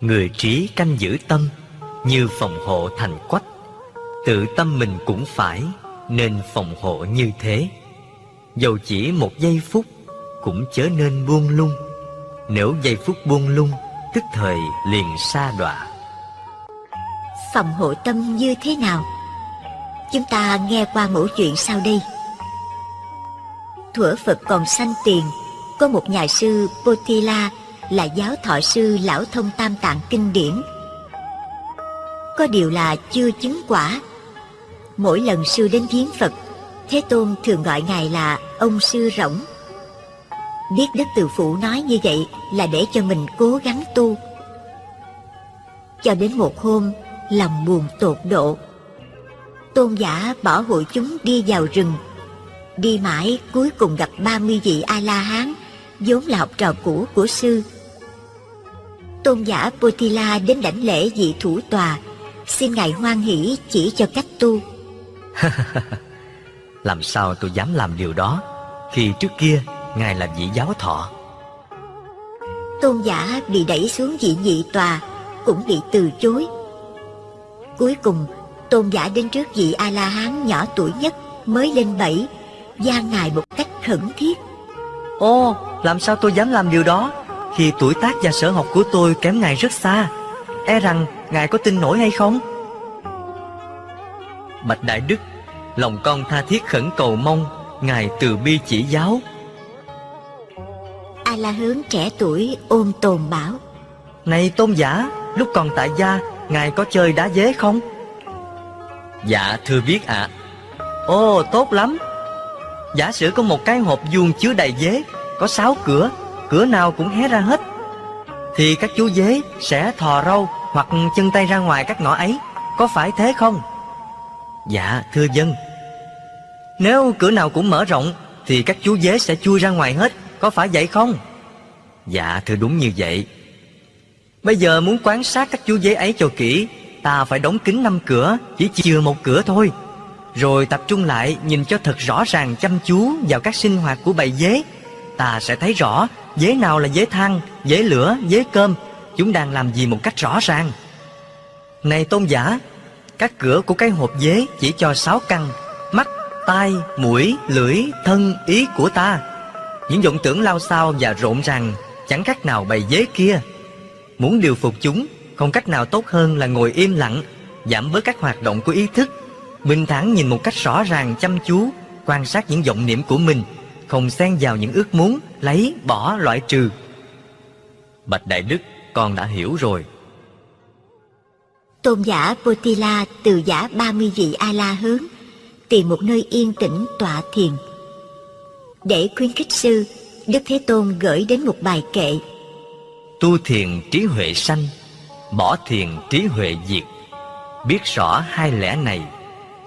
Người trí canh giữ tâm như phòng hộ thành quách, Tự tâm mình cũng phải Nên phòng hộ như thế. Dầu chỉ một giây phút Cũng chớ nên buông lung. Nếu giây phút buông lung, Tức thời liền xa đọa. Phòng hộ tâm như thế nào? Chúng ta nghe qua mẫu chuyện sau đây Thuở Phật còn sanh tiền Có một nhà sư Potila Là giáo thọ sư lão thông tam tạng kinh điển Có điều là chưa chứng quả Mỗi lần sư đến viếng Phật, Thế Tôn thường gọi Ngài là ông sư rỗng. Biết Đức Từ Phụ nói như vậy là để cho mình cố gắng tu. Cho đến một hôm, lòng buồn tột độ. Tôn giả bỏ hội chúng đi vào rừng. Đi mãi cuối cùng gặp 30 vị A-la-hán, vốn là học trò cũ của sư. Tôn giả Potila đến đảnh lễ vị thủ tòa, xin Ngài hoan hỷ chỉ cho cách tu. [LAUGHS] làm sao tôi dám làm điều đó Khi trước kia Ngài là vị giáo thọ Tôn giả bị đẩy xuống vị nhị tòa Cũng bị từ chối Cuối cùng Tôn giả đến trước vị A-la-hán nhỏ tuổi nhất Mới lên bảy gian Ngài một cách khẩn thiết. Ồ, làm sao tôi dám làm điều đó? Khi tuổi tác và sở học của tôi kém Ngài rất xa E rằng Ngài có tin nổi hay không? Bạch Đại Đức Lòng con tha thiết khẩn cầu mong Ngài từ bi chỉ giáo. A La Hướng trẻ tuổi ôm tồn bảo. Này tôn giả Lúc còn tại gia Ngài có chơi đá dế không? Dạ thưa biết ạ. À. Ồ tốt lắm. Giả sử có một cái hộp vuông chứa đầy dế Có sáu cửa Cửa nào cũng hé ra hết Thì các chú dế sẽ thò râu Hoặc chân tay ra ngoài các ngõ ấy. Có phải thế không? Dạ thưa dân. Nếu cửa nào cũng mở rộng Thì các chú dế sẽ chui ra ngoài hết. Có phải vậy không? Dạ thưa đúng như vậy Bây giờ muốn quan sát các chú dế ấy cho kỹ Ta phải đóng kín năm cửa Chỉ chừa một cửa thôi. Rồi tập trung lại nhìn cho thật rõ ràng chăm chú Vào các sinh hoạt của bầy dế. Ta sẽ thấy rõ Dế nào là dế than, dế lửa, dế cơm Chúng đang làm gì một cách rõ ràng. Này tôn giả Các cửa của cái hộp dế chỉ cho sáu căn Mắt, tai, mũi, lưỡi, thân, ý của ta. Những vọng tưởng lao sao và rộn ràng Chẳng khác nào bầy dế kia. Muốn điều phục chúng Không cách nào tốt hơn là ngồi im lặng Giảm bớt các hoạt động của ý thức. Bình thản nhìn một cách rõ ràng chăm chú Quan sát những vọng niệm của mình Không xen vào những ước muốn Lấy, bỏ, loại trừ. Bạch Đại Đức Con đã hiểu rồi. Tôn giả Potila từ giả 30 vị A-la hướng Tìm một nơi yên tĩnh tọa thiền. Để khuyến khích sư Đức Thế Tôn gửi đến một bài kệ. Tu thiền trí huệ sanh Bỏ thiền trí huệ diệt. Biết rõ hai lẽ này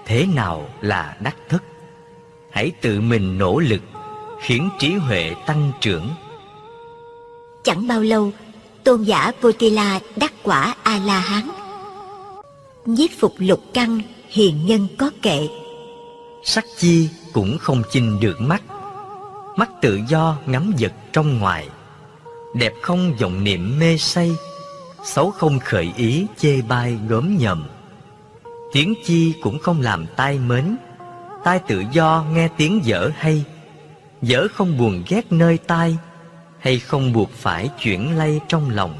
Thế nào là đắc thức? Hãy tự mình nỗ lực Khiến trí huệ tăng trưởng. Chẳng bao lâu Tôn giả Potila đắc quả A-la-hán. Nhiếp phục lục căn Hiền nhân có kệ. Sắc chi cũng không chinh được mắt. Mắt tự do ngắm vật trong ngoài Đẹp không vọng niệm mê say, Xấu không khởi ý chê bai gớm nhầm. Tiếng chi cũng không làm tai mến, Tai tự do nghe tiếng dở hay. Dở không buồn ghét nơi tai, Hay không buộc phải chuyển lay trong lòng.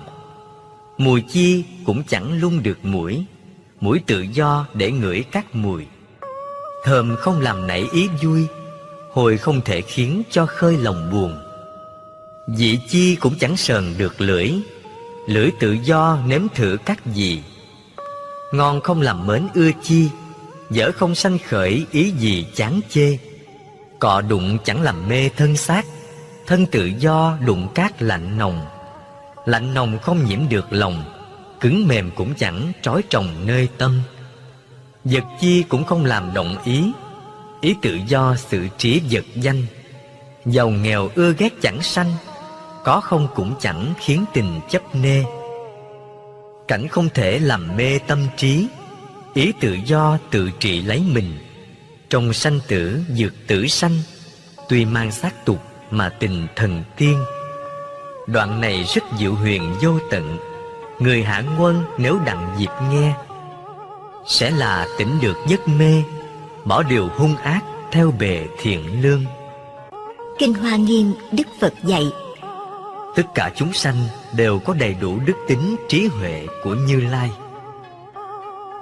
Mùi chi cũng chẳng lung được mũi Mũi tự do để ngửi các mùi. Thơm không làm nảy ý vui, Hồi không thể khiến cho khơi lòng buồn. Dị chi cũng chẳng sờn được lưỡi. Lưỡi tự do nếm thử các gì. Ngon không làm mến ưa chi, Dở không sanh khởi ý gì chán chê. Cọ đụng chẳng làm mê thân xác, Thân tự do đụng cát lạnh nồng. Lạnh nồng không nhiễm được lòng, Cứng mềm cũng chẳng trói trồng nơi tâm. Vật chi cũng không làm động ý Ý tự do sự trí vật danh. Giàu nghèo ưa ghét chẳng sanh có không cũng chẳng khiến tình chấp nê. Cảnh không thể làm mê tâm trí. Ý tự do tự trị lấy mình. Trong sanh tử, dược tử sanh, Tuy mang xác tục mà tình thần tiên. Đoạn này rất diệu huyền vô tận. Người hạ quân nếu đặng dịp nghe, Sẽ là tỉnh được giấc mê, Bỏ điều hung ác theo bề thiện lương. Kinh Hoa Nghiêm Đức Phật dạy Tất cả chúng sanh đều có đầy đủ đức tính trí huệ của Như Lai.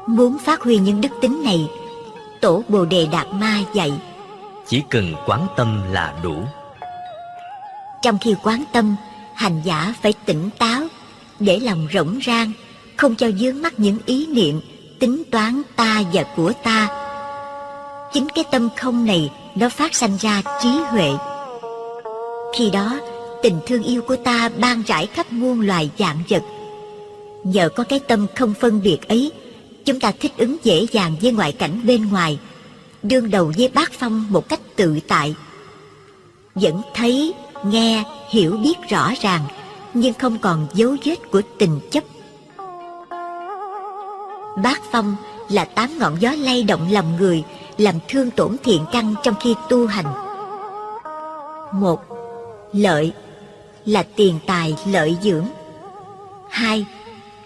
Muốn phát huy những đức tính này Tổ Bồ Đề Đạt Ma dạy Chỉ cần quán tâm là đủ. Trong khi quán tâm Hành giả phải tỉnh táo Để lòng rỗng rang Không cho dướng mắt những ý niệm Tính toán ta và của ta. Chính cái tâm không này Nó phát sanh ra trí huệ. Khi đó Tình thương yêu của ta ban rải khắp muôn loài dạng vật. Nhờ có cái tâm không phân biệt ấy Chúng ta thích ứng dễ dàng với ngoại cảnh bên ngoài Đương đầu với bát phong một cách tự tại. Vẫn thấy, nghe, hiểu biết rõ ràng Nhưng không còn dấu vết của tình chấp. Bát phong là tám ngọn gió lay động lòng người Làm thương tổn thiện căn trong khi tu hành. Một Lợi là tiền tài lợi dưỡng. Hai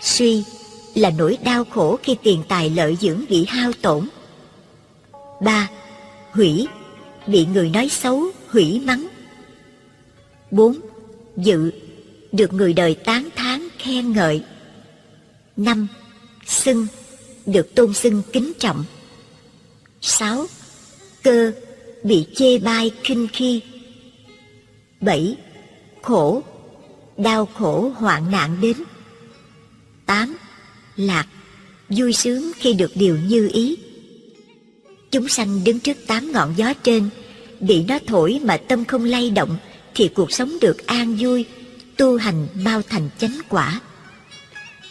Suy là nỗi đau khổ khi tiền tài lợi dưỡng bị hao tổn. Ba Hủy bị người nói xấu, hủy mắng. Bốn Dự được người đời tán thán khen ngợi. Năm Xưng được tôn xưng kính trọng. Sáu Cơ bị chê bai khinh khi. bảy Khổ, đau khổ hoạn nạn đến. tám Lạc, vui sướng khi được điều như ý. Chúng sanh đứng trước tám ngọn gió trên, bị nó thổi mà tâm không lay động, thì cuộc sống được an vui, tu hành bao thành chánh quả.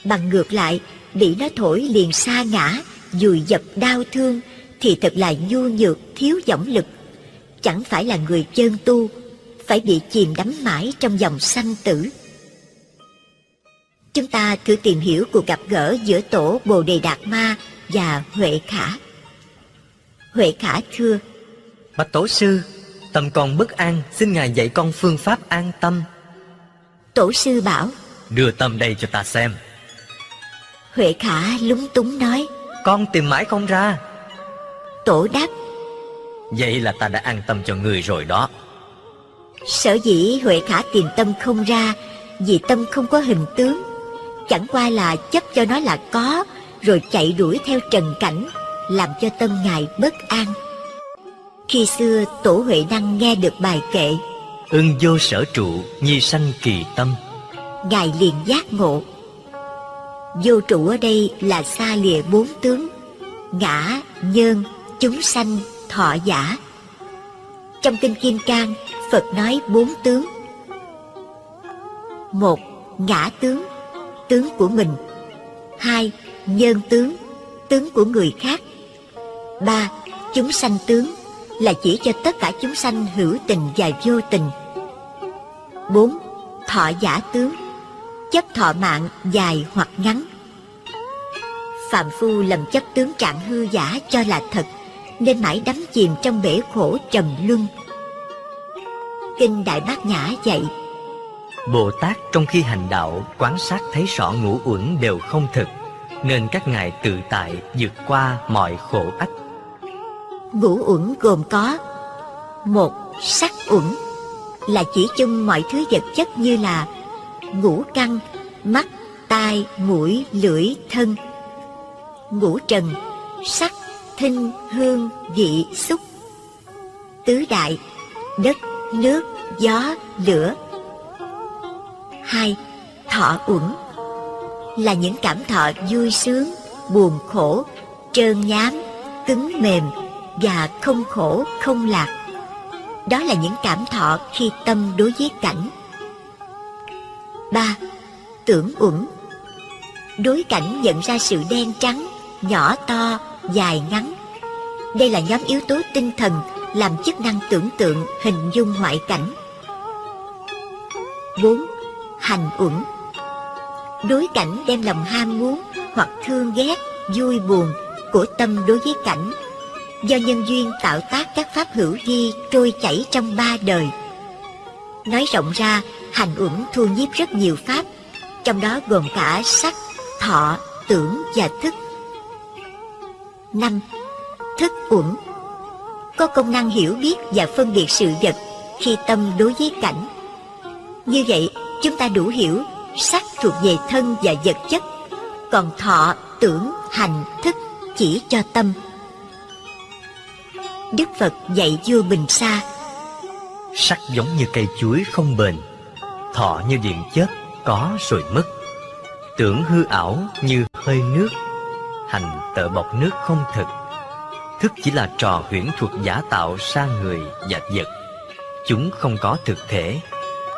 Bằng ngược lại, bị nó thổi liền xa ngã, dùi dập đau thương, thì thật là nhu nhược, thiếu dõng lực. Chẳng phải là người chân tu, phải bị chìm đắm mãi trong dòng sanh tử. Chúng ta thử tìm hiểu cuộc gặp gỡ giữa tổ Bồ Đề Đạt Ma và Huệ Khả. Huệ Khả thưa, Bạch Tổ Sư, tâm con bất an, xin Ngài dạy con phương pháp an tâm. Tổ sư bảo, Đưa tâm đây cho ta xem. Huệ Khả lúng túng nói, Con tìm mãi không ra. Tổ đáp, Vậy là ta đã an tâm cho người rồi đó. Sở dĩ Huệ Khả tìm tâm không ra, vì tâm không có hình tướng. Chẳng qua là chấp cho nó là có, rồi chạy đuổi theo trần cảnh, làm cho tâm ngài bất an. Khi xưa Tổ Huệ Năng nghe được bài kệ, Ưng vô sở trụ, nhi sanh kỳ tâm. ngài liền giác ngộ. Vô trụ ở đây là xa lìa bốn tướng, ngã, nhân, chúng sanh, thọ giả. Trong kinh Kim Cang, Phật nói bốn tướng. Một, ngã tướng, tướng của mình. Hai, nhân tướng, tướng của người khác. Ba, chúng sanh tướng, là chỉ cho tất cả chúng sanh hữu tình và vô tình. Bốn, thọ giả tướng, chấp thọ mạng dài hoặc ngắn. Phạm Phu lầm chấp tướng trạng hư giả cho là thật, nên mãi đắm chìm trong bể khổ trầm luân. Kinh Đại Bát Nhã dạy, Bồ Tát trong khi hành đạo quán sát thấy rõ ngũ uẩn đều không thực Nên các ngài tự tại vượt qua mọi khổ ách ngũ uẩn gồm có một sắc uẩn là chỉ chung mọi thứ vật chất như là ngũ căn, mắt, tai, mũi, lưỡi, thân. Ngũ trần, sắc, thinh, hương, vị, xúc. Tứ đại, đất, nước, gió, lửa. Hai, thọ uẩn là những cảm thọ vui sướng, buồn khổ, trơn nhám, cứng mềm và không khổ, không lạc. Đó là những cảm thọ khi tâm đối với cảnh. ba Tưởng uẩn Đối cảnh nhận ra sự đen trắng, nhỏ to, dài ngắn. Đây là nhóm yếu tố tinh thần làm chức năng tưởng tượng, hình dung ngoại cảnh. 4. Hành uẩn Đối cảnh đem lòng ham muốn hoặc thương ghét, vui buồn của tâm đối với cảnh do nhân duyên tạo tác các pháp hữu vi trôi chảy trong ba đời. Nói rộng ra, hành uẩn thu nhiếp rất nhiều pháp, trong đó gồm cả sắc, thọ, tưởng và thức. năm Thức uẩn có công năng hiểu biết và phân biệt sự vật khi tâm đối với cảnh. Như vậy, chúng ta đủ hiểu sắc thuộc về thân và vật chất, còn thọ, tưởng, hành, thức chỉ cho tâm. Đức Phật dạy vua Bình Sa Sắc giống như cây chuối không bền Thọ như điện chớp có rồi mất Tưởng hư ảo như hơi nước Hành tợ bọc nước không thực Thức chỉ là trò huyễn thuật giả tạo sang người và vật. Chúng không có thực thể.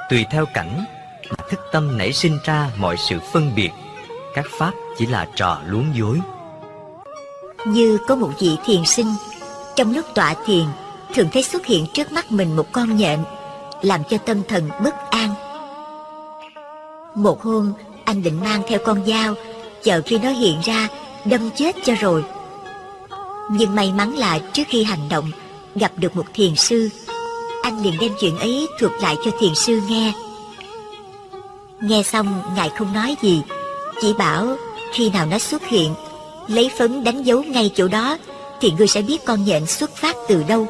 Tùy theo cảnh mà thức tâm nảy sinh ra mọi sự phân biệt, Các pháp chỉ là trò luống dối. Như có một vị thiền sinh, Trong lúc tọa thiền, Thường thấy xuất hiện trước mắt mình một con nhện, Làm cho tâm thần bất an. Một hôm, Anh định mang theo con dao, Chờ khi nó hiện ra, Đâm chết cho rồi. Nhưng may mắn là trước khi hành động, Gặp được một thiền sư. Anh liền đem chuyện ấy thuật lại cho thiền sư nghe. Nghe xong, ngài không nói gì, Chỉ bảo khi nào nó xuất hiện, Lấy phấn đánh dấu ngay chỗ đó, Thì ngươi sẽ biết con nhện xuất phát từ đâu.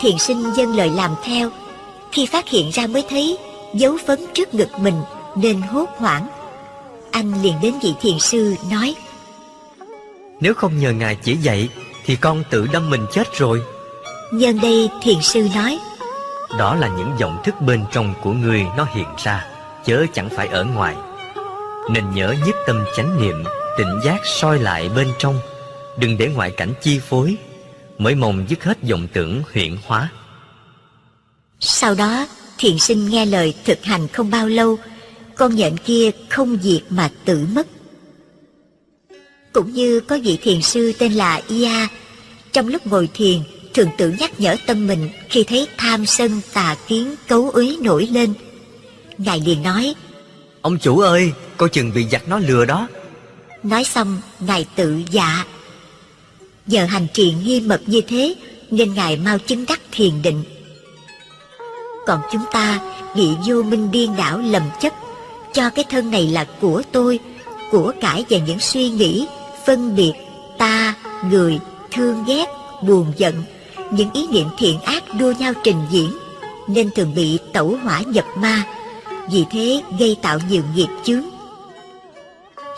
Thiền sinh dân lời làm theo. Khi phát hiện ra mới thấy, Dấu phấn trước ngực mình Nên hốt hoảng. Anh liền đến vị thiền sư, nói nếu không nhờ Ngài chỉ dạy Thì con tự đâm mình chết rồi. Nhân đây thiền sư nói Đó là những vọng thức bên trong của người nó hiện ra Chớ chẳng phải ở ngoài. Nên nhớ nhất tâm chánh niệm Tỉnh giác soi lại bên trong. Đừng để ngoại cảnh chi phối Mới mong dứt hết vọng tưởng huyện hóa. Sau đó thiền sinh nghe lời thực hành không bao lâu Con nhện kia không diệt mà tự mất Cũng như có vị thiền sư tên là Ia Trong lúc ngồi thiền thường tự nhắc nhở tâm mình khi thấy tham sân tà kiến cấu uế nổi lên. Ngài liền nói, Ông chủ ơi, coi chừng bị giặc nó lừa đó. Nói xong, Ngài tự dạ. Nhờ hành trì nghiêm mật như thế, nên Ngài mau chứng đắc thiền định. Còn chúng ta bị vô minh điên đảo lầm chấp, cho cái thân này là của tôi, của cải và những suy nghĩ, phân biệt, ta, người, thương ghét, buồn giận, những ý niệm thiện ác đua nhau trình diễn nên thường bị tẩu hỏa nhập ma. Vì thế gây tạo nhiều nghiệp chướng.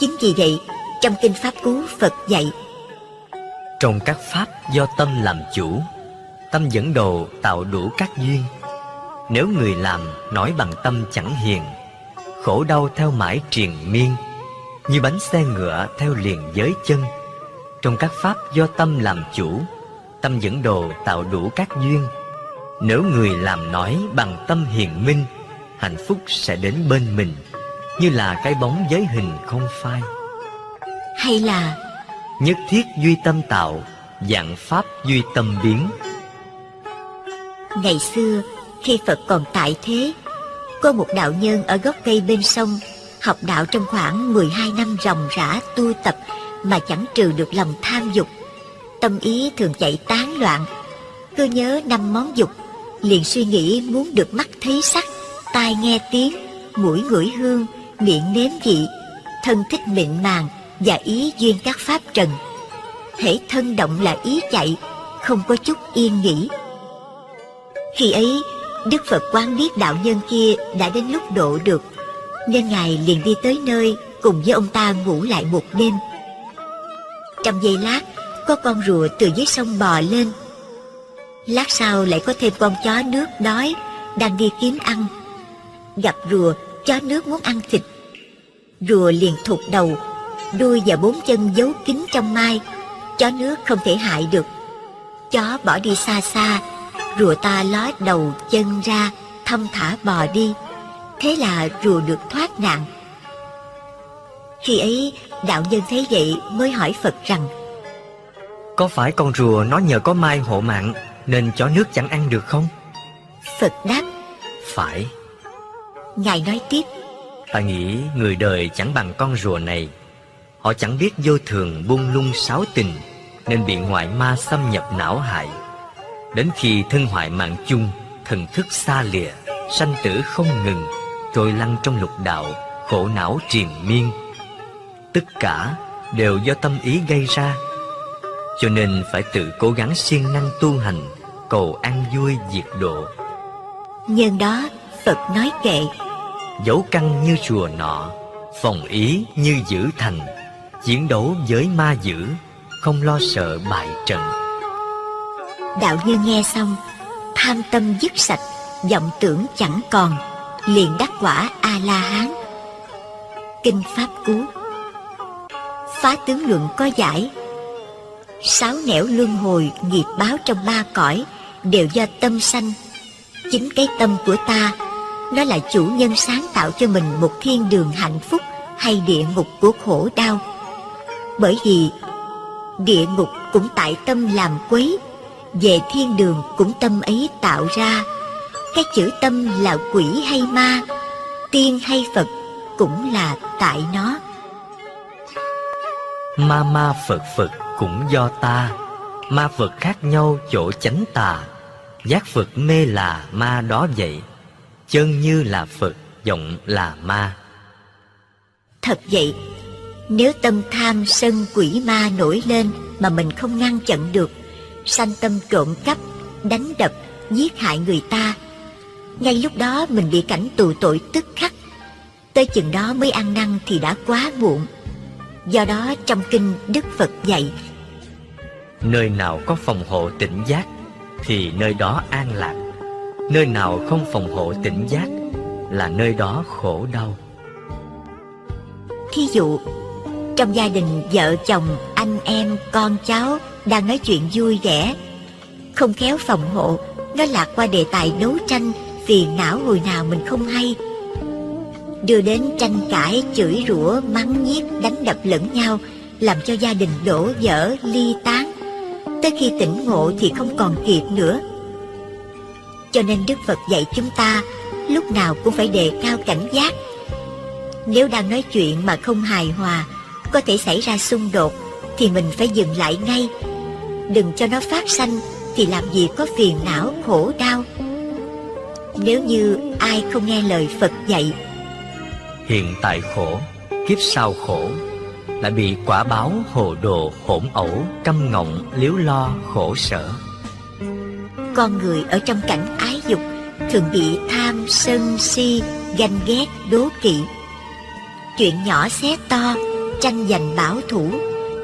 Chính vì vậy trong kinh pháp cú phật dạy trong các pháp do tâm làm chủ tâm dẫn đồ tạo đủ các duyên. Nếu người làm nói bằng tâm chẳng hiền khổ đau theo mãi triền miên như bánh xe ngựa theo liền giới chân. Trong các pháp do tâm làm chủ tâm dẫn đồ tạo đủ các duyên. Nếu người làm nói bằng tâm hiền minh hạnh phúc sẽ đến bên mình như là cái bóng giới hình không phai. Hay là nhất thiết duy tâm tạo dạng pháp duy tâm biến. Ngày xưa khi phật còn tại thế có một đạo nhân ở gốc cây bên sông học đạo trong khoảng 12 năm ròng rã tu tập mà chẳng trừ được lòng tham dục. Tâm ý thường chạy tán loạn. Cứ nhớ năm món dục, liền suy nghĩ muốn được mắt thấy sắc, tai nghe tiếng, mũi ngửi hương, miệng nếm vị, thân thích mịn màng và ý duyên các pháp trần. Thể thân động là ý chạy, không có chút yên nghỉ. Khi ấy, đức phật quán biết đạo nhân kia đã đến lúc độ được nên ngài liền đi tới nơi cùng với ông ta ngủ lại một đêm. Trong giây lát, có con rùa từ dưới sông bò lên. Lát sau lại có thêm con chó nước đói đang đi kiếm ăn. Gặp rùa, chó nước muốn ăn thịt. Rùa liền thụt đầu, đuôi và bốn chân giấu kín trong mai. Chó nước không thể hại được. Chó bỏ đi xa xa, rùa ta ló đầu chân ra, thong thả bò đi thế là rùa được thoát nạn. Khi ấy đạo nhân thấy vậy mới hỏi phật rằng có phải con rùa nó nhờ có mai hộ mạng Nên chó nước chẳng ăn được không? Phật đáp Phải. Ngài nói tiếp Ta nghĩ người đời chẳng bằng con rùa này. Họ chẳng biết vô thường buông lung sáu tình Nên bị ngoại ma xâm nhập não hại. Đến khi thân hoại mạng chung Thần thức xa lìa Sanh tử không ngừng Trôi lăn trong lục đạo Khổ não triền miên. Tất cả đều do tâm ý gây ra. Cho nên phải tự cố gắng siêng năng tu hành Cầu an vui diệt độ. Nhân đó Phật nói kệ. Dấu căn như chùa nọ Phòng ý như giữ thành. Chiến đấu với ma dữ Không lo sợ bại trận. Đạo nhân nghe xong Tham tâm dứt sạch vọng tưởng chẳng còn Liền đắc quả A-la-hán. Kinh Pháp Cú. Phá tướng luận có giải. Sáu nẻo luân hồi nghiệp báo trong ba cõi đều do tâm sanh. Chính cái tâm của ta, nó là chủ nhân sáng tạo cho mình một thiên đường hạnh phúc hay địa ngục của khổ đau. Bởi vì địa ngục cũng tại tâm làm quấy, về thiên đường cũng tâm ấy tạo ra cái chữ tâm là quỷ hay ma tiên hay phật cũng là tại nó. Ma ma phật phật cũng do ta. Ma Phật khác nhau chỗ chánh tà. Giác Phật mê là ma đó vậy. Chân như là Phật Giọng là ma. Thật vậy Nếu tâm tham sân quỷ ma nổi lên Mà mình không ngăn chặn được Sanh tâm trộm cắp Đánh đập Giết hại người ta Ngay lúc đó mình bị cảnh tù tội tức khắc. Tới chừng đó mới ăn năn thì đã quá muộn. Do đó trong kinh Đức Phật dạy Nơi nào có phòng hộ tỉnh giác Thì nơi đó an lạc. Nơi nào không phòng hộ tỉnh giác Là nơi đó khổ đau. Thí dụ Trong gia đình vợ chồng, anh em, con cháu Đang nói chuyện vui vẻ Không khéo phòng hộ Nó lạc qua đề tài đấu tranh Phiền não hồi nào mình không hay. Đưa đến tranh cãi, chửi rủa, mắng nhiếc, đánh đập lẫn nhau Làm cho gia đình đổ vỡ, ly tán. Tới khi tỉnh ngộ thì không còn kịp nữa. Cho nên Đức Phật dạy chúng ta Lúc nào cũng phải đề cao cảnh giác. Nếu đang nói chuyện mà không hài hòa Có thể xảy ra xung đột Thì mình phải dừng lại ngay. Đừng cho nó phát sanh Thì làm gì có phiền não, khổ đau. Nếu như ai không nghe lời Phật dạy Hiện tại khổ, kiếp sau khổ Lại bị quả báo hồ đồ hỗn ẩu Căm ngọng liếu lo khổ sở. Con người ở trong cảnh ái dục Thường bị tham, sân, si, ganh ghét, đố kỵ. Chuyện nhỏ xé to, tranh giành bảo thủ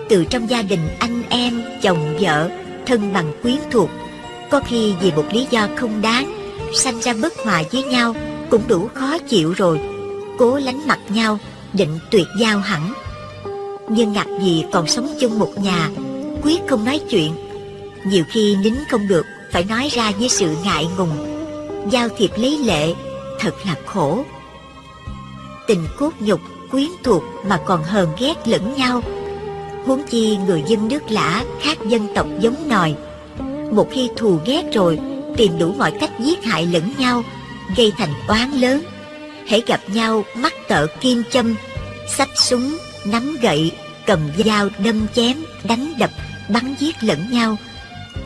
Từ trong gia đình anh em, chồng vợ, thân bằng quyến thuộc Có khi vì một lý do không đáng Sanh ra bất hòa với nhau Cũng đủ khó chịu rồi. Cố lánh mặt nhau, định tuyệt giao hẳn. Nhưng ngặt gì còn sống chung một nhà, quyết không nói chuyện. Nhiều khi nín không được, phải nói ra với sự ngại ngùng. Giao thiệp lấy lệ, thật là khổ. Tình cốt nhục, quyến thuộc mà còn hờn ghét lẫn nhau. Huống chi người dân nước lã khác dân tộc giống nòi. Một khi thù ghét rồi tìm đủ mọi cách giết hại lẫn nhau, gây thành oán lớn. Hễ gặp nhau mắt tợ kim châm, xách súng, nắm gậy, cầm dao đâm chém, đánh đập, bắn giết lẫn nhau.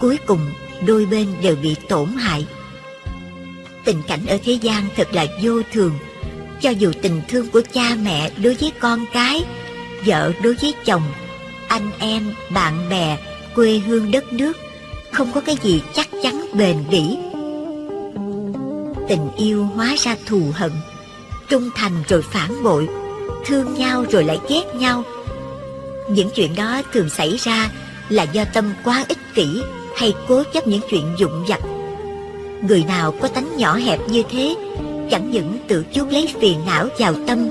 Cuối cùng, đôi bên đều bị tổn hại. Tình cảnh ở thế gian thật là vô thường. Cho dù tình thương của cha mẹ đối với con cái, vợ đối với chồng, anh em, bạn bè, quê hương đất nước không có cái gì chắc chắn, bền bỉ. Tình yêu hóa ra thù hận, trung thành rồi phản bội, thương nhau rồi lại ghét nhau. Những chuyện đó thường xảy ra là do tâm quá ích kỷ hay cố chấp những chuyện dụng vặt. Người nào có tánh nhỏ hẹp như thế, chẳng những tự chuốc lấy phiền não vào tâm,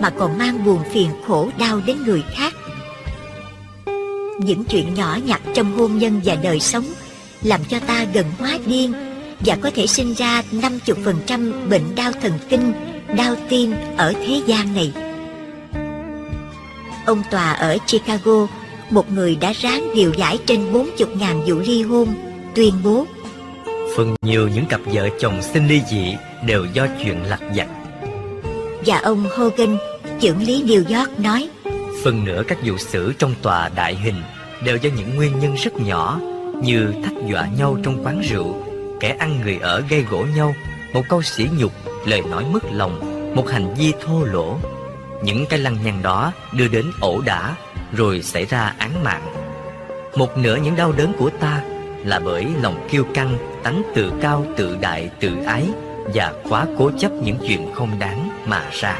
mà còn mang buồn phiền khổ đau đến người khác. Những chuyện nhỏ nhặt trong hôn nhân và đời sống làm cho ta gần hóa điên và có thể sinh ra 50% bệnh đau thần kinh đau tim ở thế gian này. Ông Tòa ở Chicago, một người đã ráng điều giải trên 40.000 vụ ly hôn, tuyên bố Phần nhiều những cặp vợ chồng sinh ly dị đều do chuyện lặt vặt. Và ông Hogan, trưởng lý New York nói Phần nữa các vụ xử trong tòa đại hình đều do những nguyên nhân rất nhỏ như thách dọa nhau trong quán rượu, kẻ ăn người ở gây gỗ nhau, một câu sỉ nhục lời nói mất lòng, một hành vi thô lỗ. Những cái lăng nhăng đó đưa đến ẩu đả, rồi xảy ra án mạng. Một nửa những đau đớn của ta là bởi lòng kiêu căng, tánh tự cao, tự đại, tự ái và quá cố chấp những chuyện không đáng mà ra.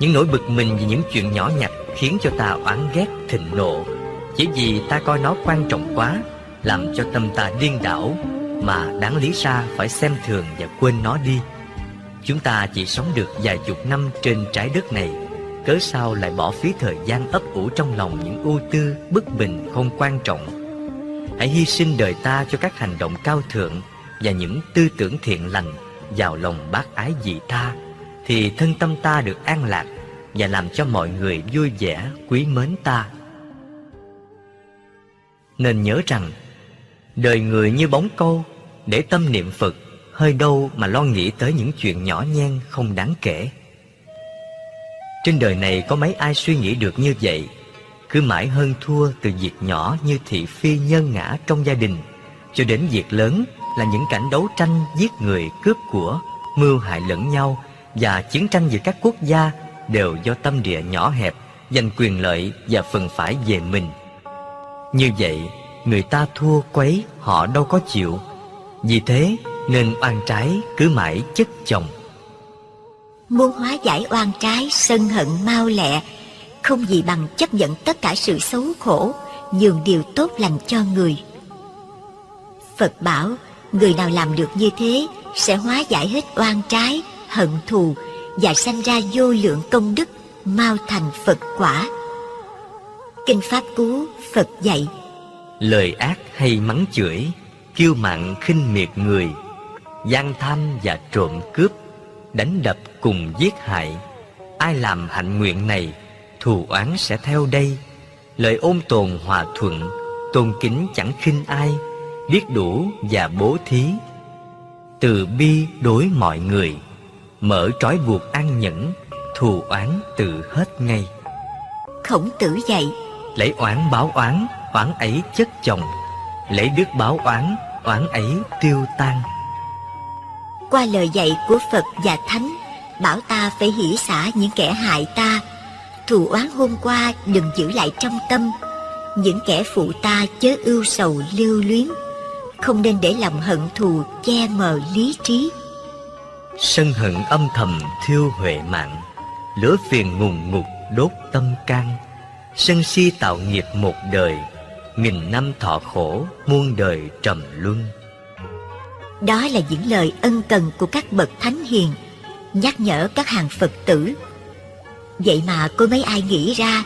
Những nỗi bực mình vì những chuyện nhỏ nhặt khiến cho ta oán ghét, thịnh nộ, chỉ vì ta coi nó quan trọng quá, làm cho tâm ta điên đảo, mà đáng lý ra phải xem thường và quên nó đi. Chúng ta chỉ sống được vài chục năm trên trái đất này, cớ sao lại bỏ phí thời gian ấp ủ trong lòng những ưu tư, bất bình không quan trọng. Hãy hy sinh đời ta cho các hành động cao thượng và những tư tưởng thiện lành vào lòng bác ái dị tha, thì thân tâm ta được an lạc và làm cho mọi người vui vẻ, quý mến ta. Nên nhớ rằng, đời người như bóng câu, để tâm niệm Phật hơi đâu mà lo nghĩ tới những chuyện nhỏ nhen không đáng kể. Trên đời này có mấy ai suy nghĩ được như vậy, cứ mãi hơn thua từ việc nhỏ như thị phi nhân ngã trong gia đình, cho đến việc lớn là những cảnh đấu tranh giết người cướp của, mưu hại lẫn nhau và chiến tranh giữa các quốc gia đều do tâm địa nhỏ hẹp, giành quyền lợi và phần phải về mình. Như vậy, người ta thua quấy họ đâu có chịu vì thế nên oan trái cứ mãi chất chồng Muốn hóa giải oan trái sân hận mau lẹ Không gì bằng chấp nhận tất cả sự xấu khổ nhường điều tốt lành cho người. Phật bảo, người nào làm được như thế sẽ hóa giải hết oan trái, hận thù và sanh ra vô lượng công đức, mau thành Phật quả. Kinh Pháp Cú Phật dạy. Lời ác hay mắng chửi Kiêu mạn khinh miệt người gian tham và trộm cướp Đánh đập cùng giết hại. Ai làm hạnh nguyện này Thù oán sẽ theo đây. Lời ôn tồn hòa thuận Tôn kính chẳng khinh ai Biết đủ và bố thí. Từ bi đối mọi người Mở trói buộc an nhẫn Thù oán tự hết ngay. Khổng tử dạy Lấy oán báo oán Oán ấy chất chồng. Lấy đức báo oán Oán ấy tiêu tan. Qua lời dạy của Phật và Thánh Bảo ta phải hỷ xả những kẻ hại ta. Thù oán hôm qua đừng giữ lại trong tâm. Những kẻ phụ ta chớ ưu sầu lưu luyến. Không nên để lòng hận thù che mờ lý trí. Sân hận âm thầm thiêu huệ mạng. Lửa phiền ngùng ngục đốt tâm can Sân si tạo nghiệp một đời, Nghìn năm thọ khổ muôn đời trầm luân. Đó là những lời ân cần của các bậc thánh hiền, Nhắc nhở các hàng Phật tử. Vậy mà có mấy ai nghĩ ra,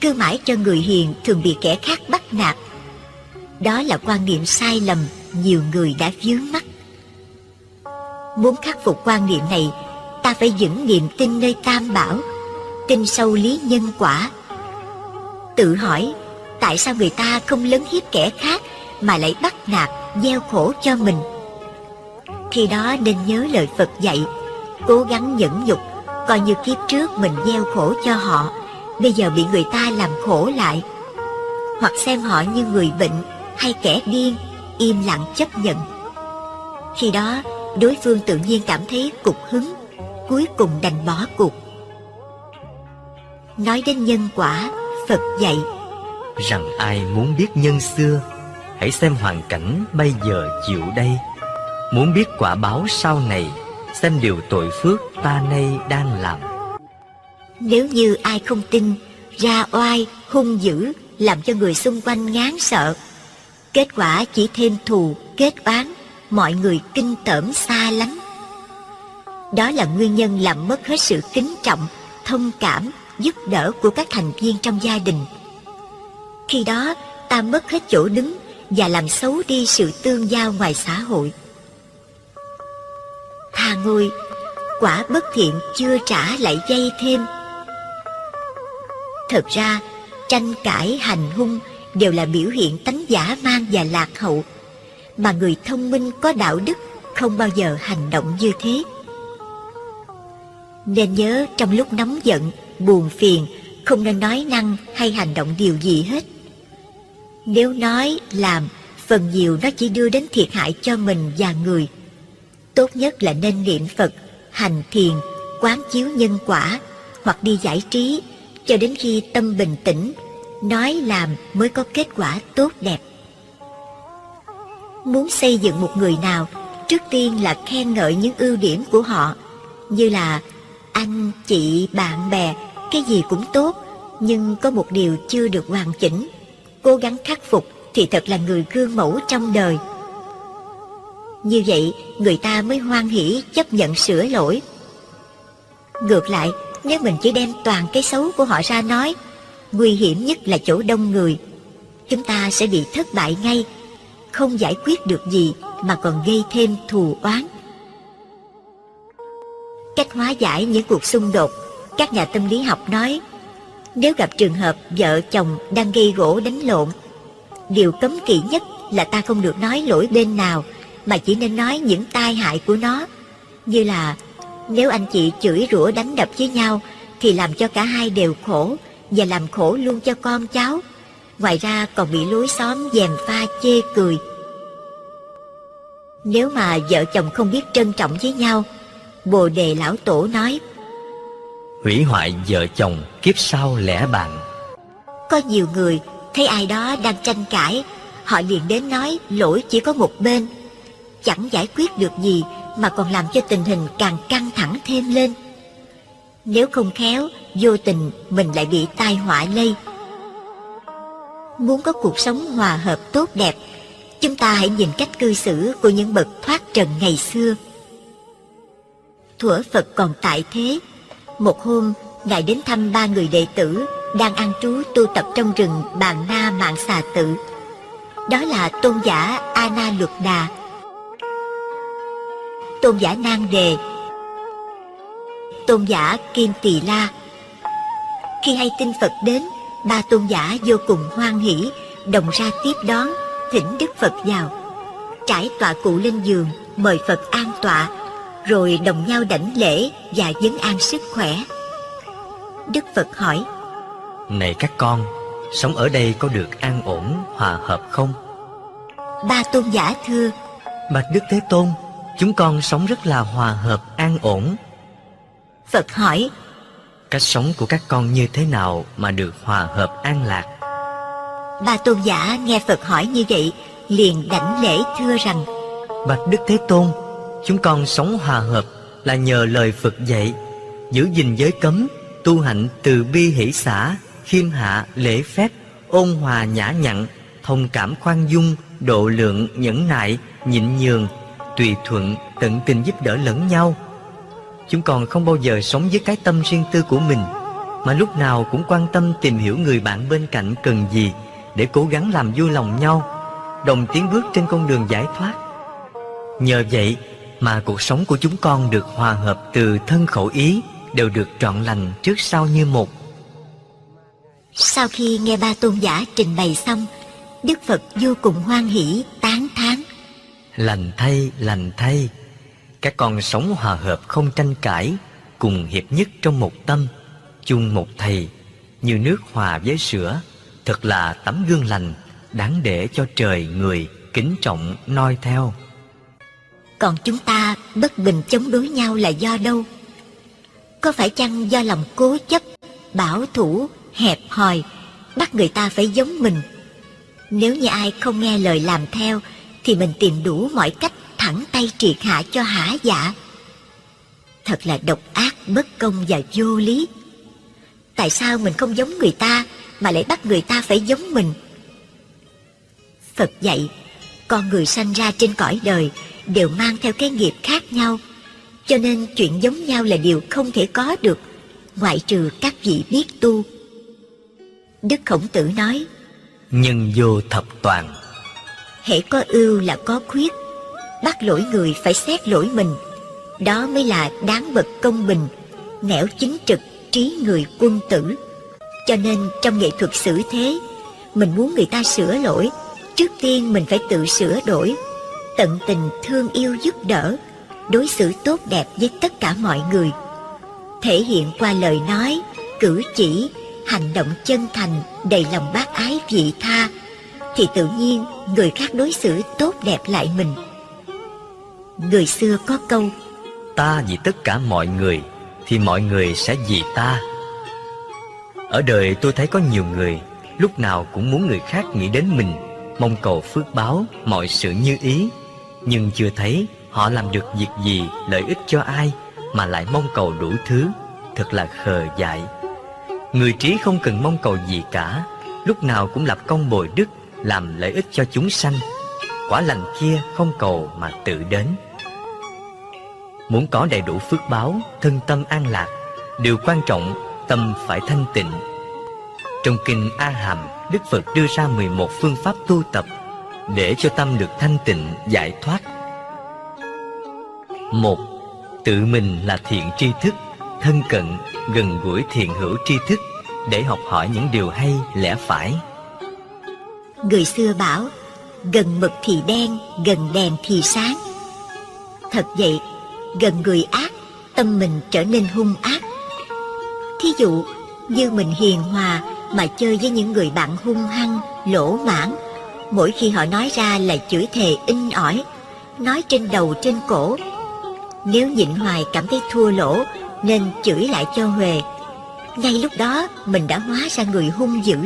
Cứ mãi cho người hiền thường bị kẻ khác bắt nạt. Đó là quan niệm sai lầm Nhiều người đã vướng mắc. Muốn khắc phục quan niệm này, Ta phải vững niềm tin nơi tam bảo, Tin sâu lý nhân quả Tự hỏi Tại sao người ta không lấn hiếp kẻ khác Mà lại bắt nạt, gieo khổ cho mình? Khi đó nên nhớ lời Phật dạy Cố gắng nhẫn nhục Coi như kiếp trước mình gieo khổ cho họ Bây giờ bị người ta làm khổ lại. Hoặc xem họ như người bệnh Hay kẻ điên Im lặng chấp nhận. Khi đó đối phương tự nhiên cảm thấy cục hứng Cuối cùng đành bỏ cuộc. Nói đến nhân quả Phật dạy Rằng ai muốn biết nhân xưa Hãy xem hoàn cảnh bây giờ chịu đây. Muốn biết quả báo sau này Xem điều tội phước ta nay đang làm. Nếu như ai không tin Ra oai, hung dữ Làm cho người xung quanh ngán sợ Kết quả chỉ thêm thù, kết oán Mọi người kinh tởm xa lắm. Đó là nguyên nhân làm mất hết sự kính trọng Thông cảm, giúp đỡ của các thành viên trong gia đình. Khi đó, ta mất hết chỗ đứng Và làm xấu đi sự tương giao ngoài xã hội. Tha ngôi quả bất thiện chưa trả lại dây thêm. Thật ra, tranh cãi, hành hung đều là biểu hiện tánh giả man và lạc hậu, mà người thông minh có đạo đức không bao giờ hành động như thế. Nên nhớ trong lúc nóng giận buồn phiền không nên nói năng hay hành động điều gì hết nếu nói làm phần nhiều nó chỉ đưa đến thiệt hại cho mình và người Tốt nhất là nên niệm Phật, hành thiền, quán chiếu nhân quả hoặc đi giải trí cho đến khi tâm bình tĩnh, nói làm mới có kết quả tốt đẹp. Muốn xây dựng một người nào, trước tiên là khen ngợi những ưu điểm của họ, như là anh, chị, bạn bè, cái gì cũng tốt, nhưng có một điều chưa được hoàn chỉnh. Cố gắng khắc phục thì thật là người gương mẫu trong đời. Như vậy người ta mới hoan hỷ chấp nhận sửa lỗi Ngược lại nếu mình chỉ đem toàn cái xấu của họ ra nói Nguy hiểm nhất là chỗ đông người Chúng ta sẽ bị thất bại ngay Không giải quyết được gì mà còn gây thêm thù oán Cách hóa giải những cuộc xung đột, Các nhà tâm lý học nói, Nếu gặp trường hợp vợ chồng đang gây gỗ đánh lộn, Điều cấm kỵ nhất là ta không được nói lỗi bên nào, mà chỉ nên nói những tai hại của nó, như là, nếu anh chị chửi rủa đánh đập với nhau thì làm cho cả hai đều khổ và làm khổ luôn cho con cháu, ngoài ra còn bị lối xóm dèm pha chê cười. Nếu mà vợ chồng không biết trân trọng với nhau bồ đề lão tổ nói hủy hoại vợ chồng kiếp sau lẽ bạn có nhiều người thấy ai đó đang tranh cãi họ liền đến nói lỗi chỉ có một bên chẳng giải quyết được gì mà còn làm cho tình hình càng căng thẳng thêm lên. Nếu không khéo, vô tình mình lại bị tai họa lây. Muốn có cuộc sống hòa hợp tốt đẹp, chúng ta hãy nhìn cách cư xử của những bậc thoát trần ngày xưa. Thuở Phật còn tại thế, một hôm Ngài đến thăm ba người đệ tử đang ăn trú tu tập trong rừng Bàn Na Mạng Xà Tự. Đó là tôn giả A Na Luật Đà, tôn giả Nang Đề, tôn giả Kim Tỳ La. Khi hay tin Phật đến, ba tôn giả vô cùng hoan hỷ, đồng ra tiếp đón, thỉnh Đức Phật vào. Trải tọa cụ lên giường, mời Phật an tọa, rồi đồng nhau đảnh lễ và vấn an sức khỏe. Đức Phật hỏi, Này các con, sống ở đây có được an ổn, hòa hợp không? Ba tôn giả thưa, Bạch Đức Thế Tôn, chúng con sống rất là hòa hợp, an ổn. Phật hỏi, Cách sống của các con như thế nào mà được hòa hợp an lạc? ba tôn giả nghe Phật hỏi như vậy, liền đảnh lễ thưa rằng, Bạch Đức Thế Tôn, chúng con sống hòa hợp là nhờ lời Phật dạy, giữ gìn giới cấm, tu hạnh từ bi hỷ xã, khiêm hạ, lễ phép, ôn hòa nhã nhặn, thông cảm khoan dung, độ lượng, nhẫn nại, nhịn nhường, tùy thuận, tận tình giúp đỡ lẫn nhau. Chúng con không bao giờ sống với cái tâm riêng tư của mình, mà lúc nào cũng quan tâm tìm hiểu người bạn bên cạnh cần gì để cố gắng làm vui lòng nhau, đồng tiến bước trên con đường giải thoát. Nhờ vậy mà cuộc sống của chúng con được hòa hợp từ thân khẩu ý đều được trọn lành trước sau như một. Sau khi nghe ba tôn giả trình bày xong, Đức Phật vô cùng hoan hỷ, tán thán. Lành thay, lành thay. Các con sống hòa hợp không tranh cãi, cùng hiệp nhất trong một tâm, chung một thầy, như nước hòa với sữa, thật là tấm gương lành, đáng để cho trời người kính trọng noi theo. Còn chúng ta bất bình chống đối nhau là do đâu? Có phải chăng do lòng cố chấp, bảo thủ, hẹp hòi, bắt người ta phải giống mình? Nếu như ai không nghe lời làm theo, thì mình tìm đủ mọi cách thẳng tay triệt hạ cho hả dạ. Thật là độc ác, bất công và vô lý. Tại sao mình không giống người ta mà lại bắt người ta phải giống mình? Phật dạy, con người sanh ra trên cõi đời đều mang theo cái nghiệp khác nhau, cho nên chuyện giống nhau là điều không thể có được, ngoại trừ các vị biết tu. Đức Khổng Tử nói, Nhân vô thập toàn, hễ có ưu là có khuyết, bắt lỗi người phải xét lỗi mình, đó mới là đáng bậc công bình, nẻo chính trực, trí người quân tử. Cho nên trong nghệ thuật xử thế, mình muốn người ta sửa lỗi, trước tiên mình phải tự sửa đổi, tận tình thương yêu giúp đỡ, đối xử tốt đẹp với tất cả mọi người. Thể hiện qua lời nói, cử chỉ, hành động chân thành, đầy lòng bác ái vị tha, thì tự nhiên người khác đối xử tốt đẹp lại mình. Người xưa có câu ta vì tất cả mọi người thì mọi người sẽ vì ta. Ở đời tôi thấy có nhiều người lúc nào cũng muốn người khác nghĩ đến mình, mong cầu phước báo, mọi sự như ý, nhưng chưa thấy họ làm được việc gì lợi ích cho ai mà lại mong cầu đủ thứ, thật là khờ dại. Người trí không cần mong cầu gì cả, lúc nào cũng lập công bồi đức, làm lợi ích cho chúng sanh. Quả lành kia không cầu mà tự đến. Muốn có đầy đủ phước báo, thân tâm an lạc, điều quan trọng tâm phải thanh tịnh. Trong kinh A Hàm, Đức Phật đưa ra 11 phương pháp tu tập để cho tâm được thanh tịnh, giải thoát. Một, tự mình là thiện tri thức, thân cận, gần gũi thiện hữu tri thức để học hỏi những điều hay, lẽ phải. Người xưa bảo Gần mực thì đen, gần đèn thì sáng Thật vậy, gần người ác Tâm mình trở nên hung ác Thí dụ như mình hiền hòa Mà chơi với những người bạn hung hăng, lỗ mãn Mỗi khi họ nói ra là chửi thề in ỏi Nói trên đầu trên cổ Nếu nhịn hoài cảm thấy thua lỗ Nên chửi lại cho Huề Ngay lúc đó mình đã hóa ra người hung dữ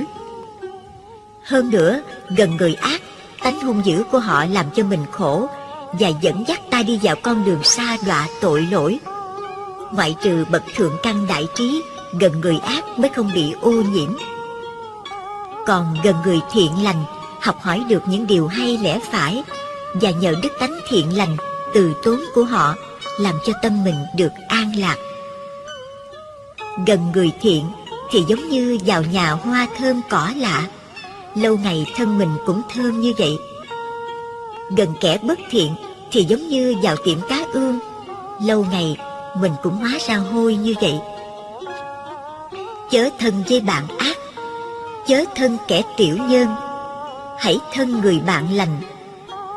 hơn nữa, gần người ác, tánh hung dữ của họ làm cho mình khổ và dẫn dắt ta đi vào con đường xa đọa tội lỗi. Ngoại trừ bậc thượng căn đại trí, gần người ác mới không bị ô nhiễm. còn gần người thiện lành học hỏi được những điều hay lẽ phải, và nhờ đức tánh thiện lành từ tốn của họ làm cho tâm mình được an lạc. Gần người thiện thì giống như vào nhà hoa thơm cỏ lạ, lâu ngày thân mình cũng thơm như vậy. Gần kẻ bất thiện thì giống như vào tiệm cá ương, lâu ngày mình cũng hóa ra hôi như vậy. Chớ thân với bạn ác, chớ thân kẻ tiểu nhân hãy thân người bạn lành.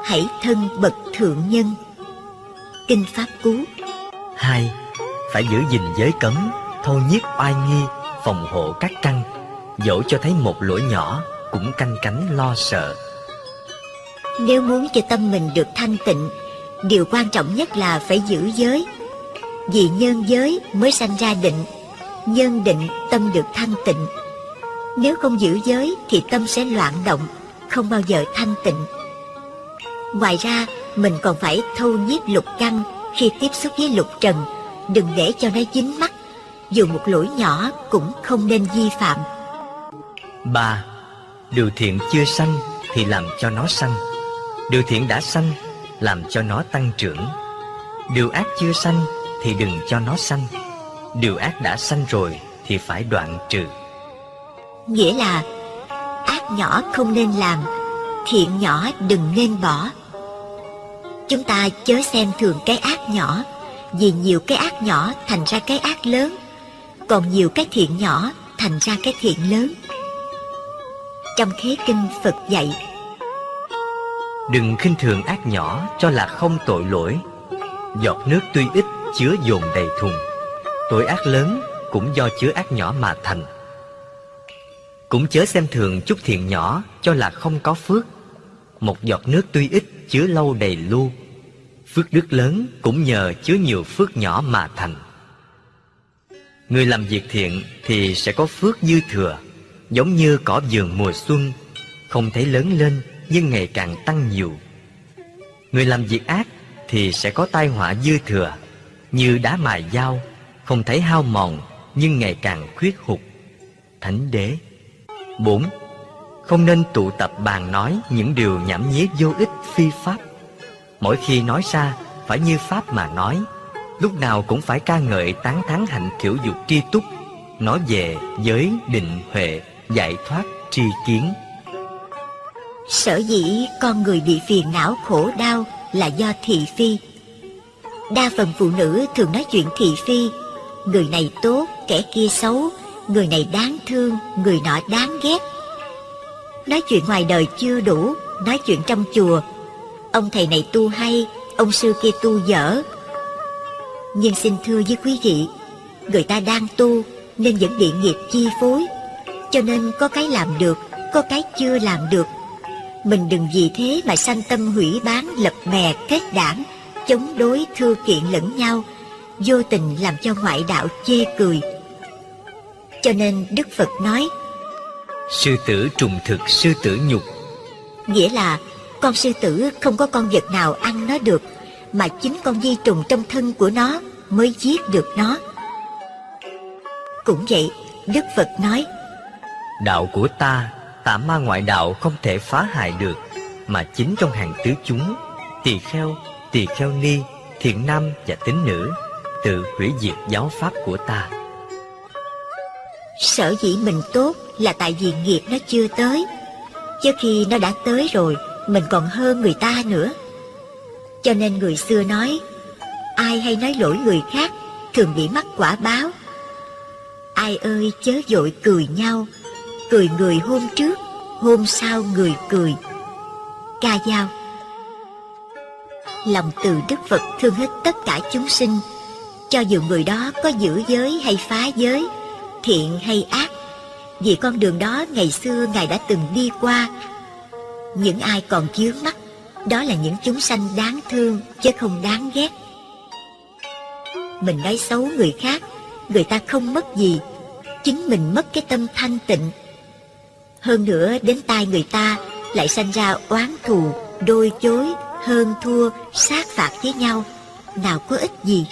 Hãy thân bậc thượng nhân. Kinh pháp cú. Hai phải giữ gìn giới cấm thâu nhiếp oai nghi phòng hộ các căn. Dẫu cho thấy một lỗi nhỏ cũng canh cánh lo sợ. Nếu muốn cho tâm mình được thanh tịnh điều quan trọng nhất là phải giữ giới. Vì nhân giới mới sanh ra định nhân định tâm được thanh tịnh. Nếu không giữ giới thì tâm sẽ loạn động không bao giờ thanh tịnh. Ngoài ra mình còn phải thâu nhiếp lục căn khi tiếp xúc với lục trần. Đừng để cho nó dính mắt dù một lỗi nhỏ cũng không nên vi phạm. Ba điều thiện chưa sanh thì làm cho nó sanh. Điều thiện đã sanh làm cho nó tăng trưởng. Điều ác chưa sanh thì đừng cho nó sanh. Điều ác đã sanh rồi thì phải đoạn trừ. Nghĩa là ác nhỏ không nên làm, thiện nhỏ đừng nên bỏ. Chúng ta chớ xem thường cái ác nhỏ, vì nhiều cái ác nhỏ thành ra cái ác lớn, còn nhiều cái thiện nhỏ thành ra cái thiện lớn. Trong khế kinh, phật dạy, đừng khinh thường ác nhỏ cho là không tội lỗi. Giọt nước tuy ít chứa dồn đầy thùng. Tội ác lớn cũng do chứa ác nhỏ mà thành cũng chớ xem thường chút thiện nhỏ cho là không có phước. Một giọt nước tuy ít chứa lâu đầy lu. Phước đức lớn cũng nhờ chứa nhiều phước nhỏ mà thành. Người làm việc thiện thì sẽ có phước dư thừa, giống như cỏ vườn mùa xuân. Không thấy lớn lên nhưng ngày càng tăng nhiều. Người làm việc ác thì sẽ có tai họa dư thừa, như đá mài dao, không thấy hao mòn nhưng ngày càng khuyết hụt. Thánh đế 4. Không nên tụ tập bàn nói những điều nhảm nhí vô ích phi pháp. Mỗi khi nói ra, phải như pháp mà nói, lúc nào cũng phải ca ngợi tán thán hạnh kiểu dục tri túc, nói về giới định huệ, giải thoát tri kiến. Sở dĩ con người bị phiền não khổ đau là do thị phi. Đa phần phụ nữ thường nói chuyện thị phi, người này tốt, kẻ kia xấu, người này đáng thương, người nọ đáng ghét. Nói chuyện ngoài đời chưa đủ, nói chuyện trong chùa. Ông thầy này tu hay, ông sư kia tu dở. Nhưng xin thưa với quý vị, người ta đang tu nên vẫn bị nghiệp chi phối. Cho nên có cái làm được, có cái chưa làm được. Mình đừng vì thế mà sanh tâm hủy bán, lập bè, kết đảng, chống đối thưa kiện lẫn nhau, vô tình làm cho ngoại đạo chê cười, cho nên Đức Phật nói Sư tử trùng thực sư tử nhục. Nghĩa là con sư tử không có con vật nào ăn nó được Mà chính con vi trùng trong thân của nó mới giết được nó. Cũng vậy Đức Phật nói Đạo của ta Tà ma ngoại đạo không thể phá hại được Mà chính trong hàng tứ chúng Tỳ kheo, tỳ kheo ni Thiện nam và tín nữ Tự hủy diệt giáo pháp của ta Sở dĩ mình tốt là tại vì nghiệp nó chưa tới. Chứ khi nó đã tới rồi, Mình còn hơn người ta nữa. Cho nên người xưa nói, Ai hay nói lỗi người khác, Thường bị mắc quả báo. Ai ơi, chớ dội cười nhau. Cười người hôm trước, Hôm sau người cười. Ca dao. Lòng từ Đức Phật thương hết tất cả chúng sinh. Cho dù người đó có giữ giới hay phá giới thiện hay ác, vì con đường đó ngày xưa ngài đã từng đi qua. Những ai còn chướng mắt, đó là những chúng sanh đáng thương chứ không đáng ghét. Mình nói xấu người khác, người ta không mất gì, chính mình mất cái tâm thanh tịnh. Hơn nữa, đến tai người ta lại sanh ra oán thù, đôi chối, hơn thua, sát phạt với nhau. Nào có ích gì?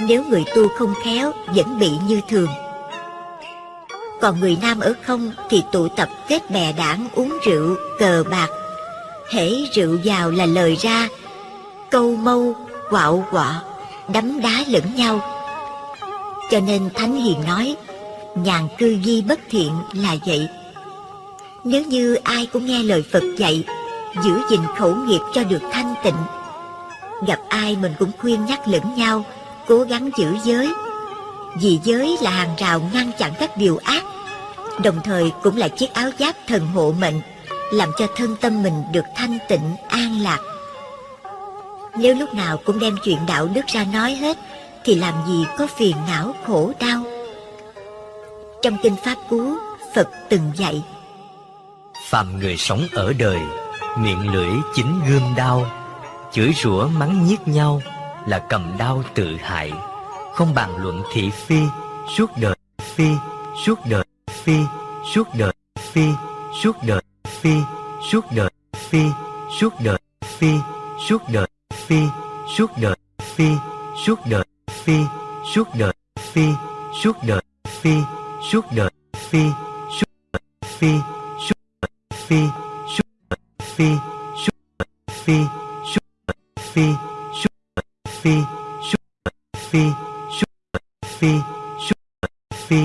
Nếu người tu không khéo vẫn bị như thường Còn người nam ở không thì tụ tập kết bè đảng uống rượu, cờ bạc. Hễ rượu vào là lời ra, câu mâu, quạo quọ, đấm đá lẫn nhau. Cho nên Thánh Hiền nói, nhàn cư di bất thiện là vậy. Nếu như ai cũng nghe lời Phật dạy, giữ gìn khẩu nghiệp cho được thanh tịnh, gặp ai mình cũng khuyên nhắc lẫn nhau, cố gắng giữ giới. Vì giới là hàng rào ngăn chặn các điều ác, đồng thời cũng là chiếc áo giáp thần hộ mệnh, làm cho thân tâm mình được thanh tịnh, an lạc. Nếu lúc nào cũng đem chuyện đạo đức ra nói hết, thì làm gì có phiền não khổ đau. Trong kinh Pháp Cú, Phật từng dạy, Phàm người sống ở đời Miệng lưỡi chính gươm đao Chửi rủa mắng nhiếc nhau là cầm đao tự hại Không bàn luận thị phi Suốt đời phi Suốt đời phi Suốt đời phi Suốt đời phi Suốt đời phi Suốt đời phi Suốt đời phi Suốt đời phi Suốt đời phi Suốt đời phi Suốt đời phi Suốt đời phi Suốt đời phi phi đời phi suốt đời phi suốt đời phi suốt đời phi phi phi phi phi.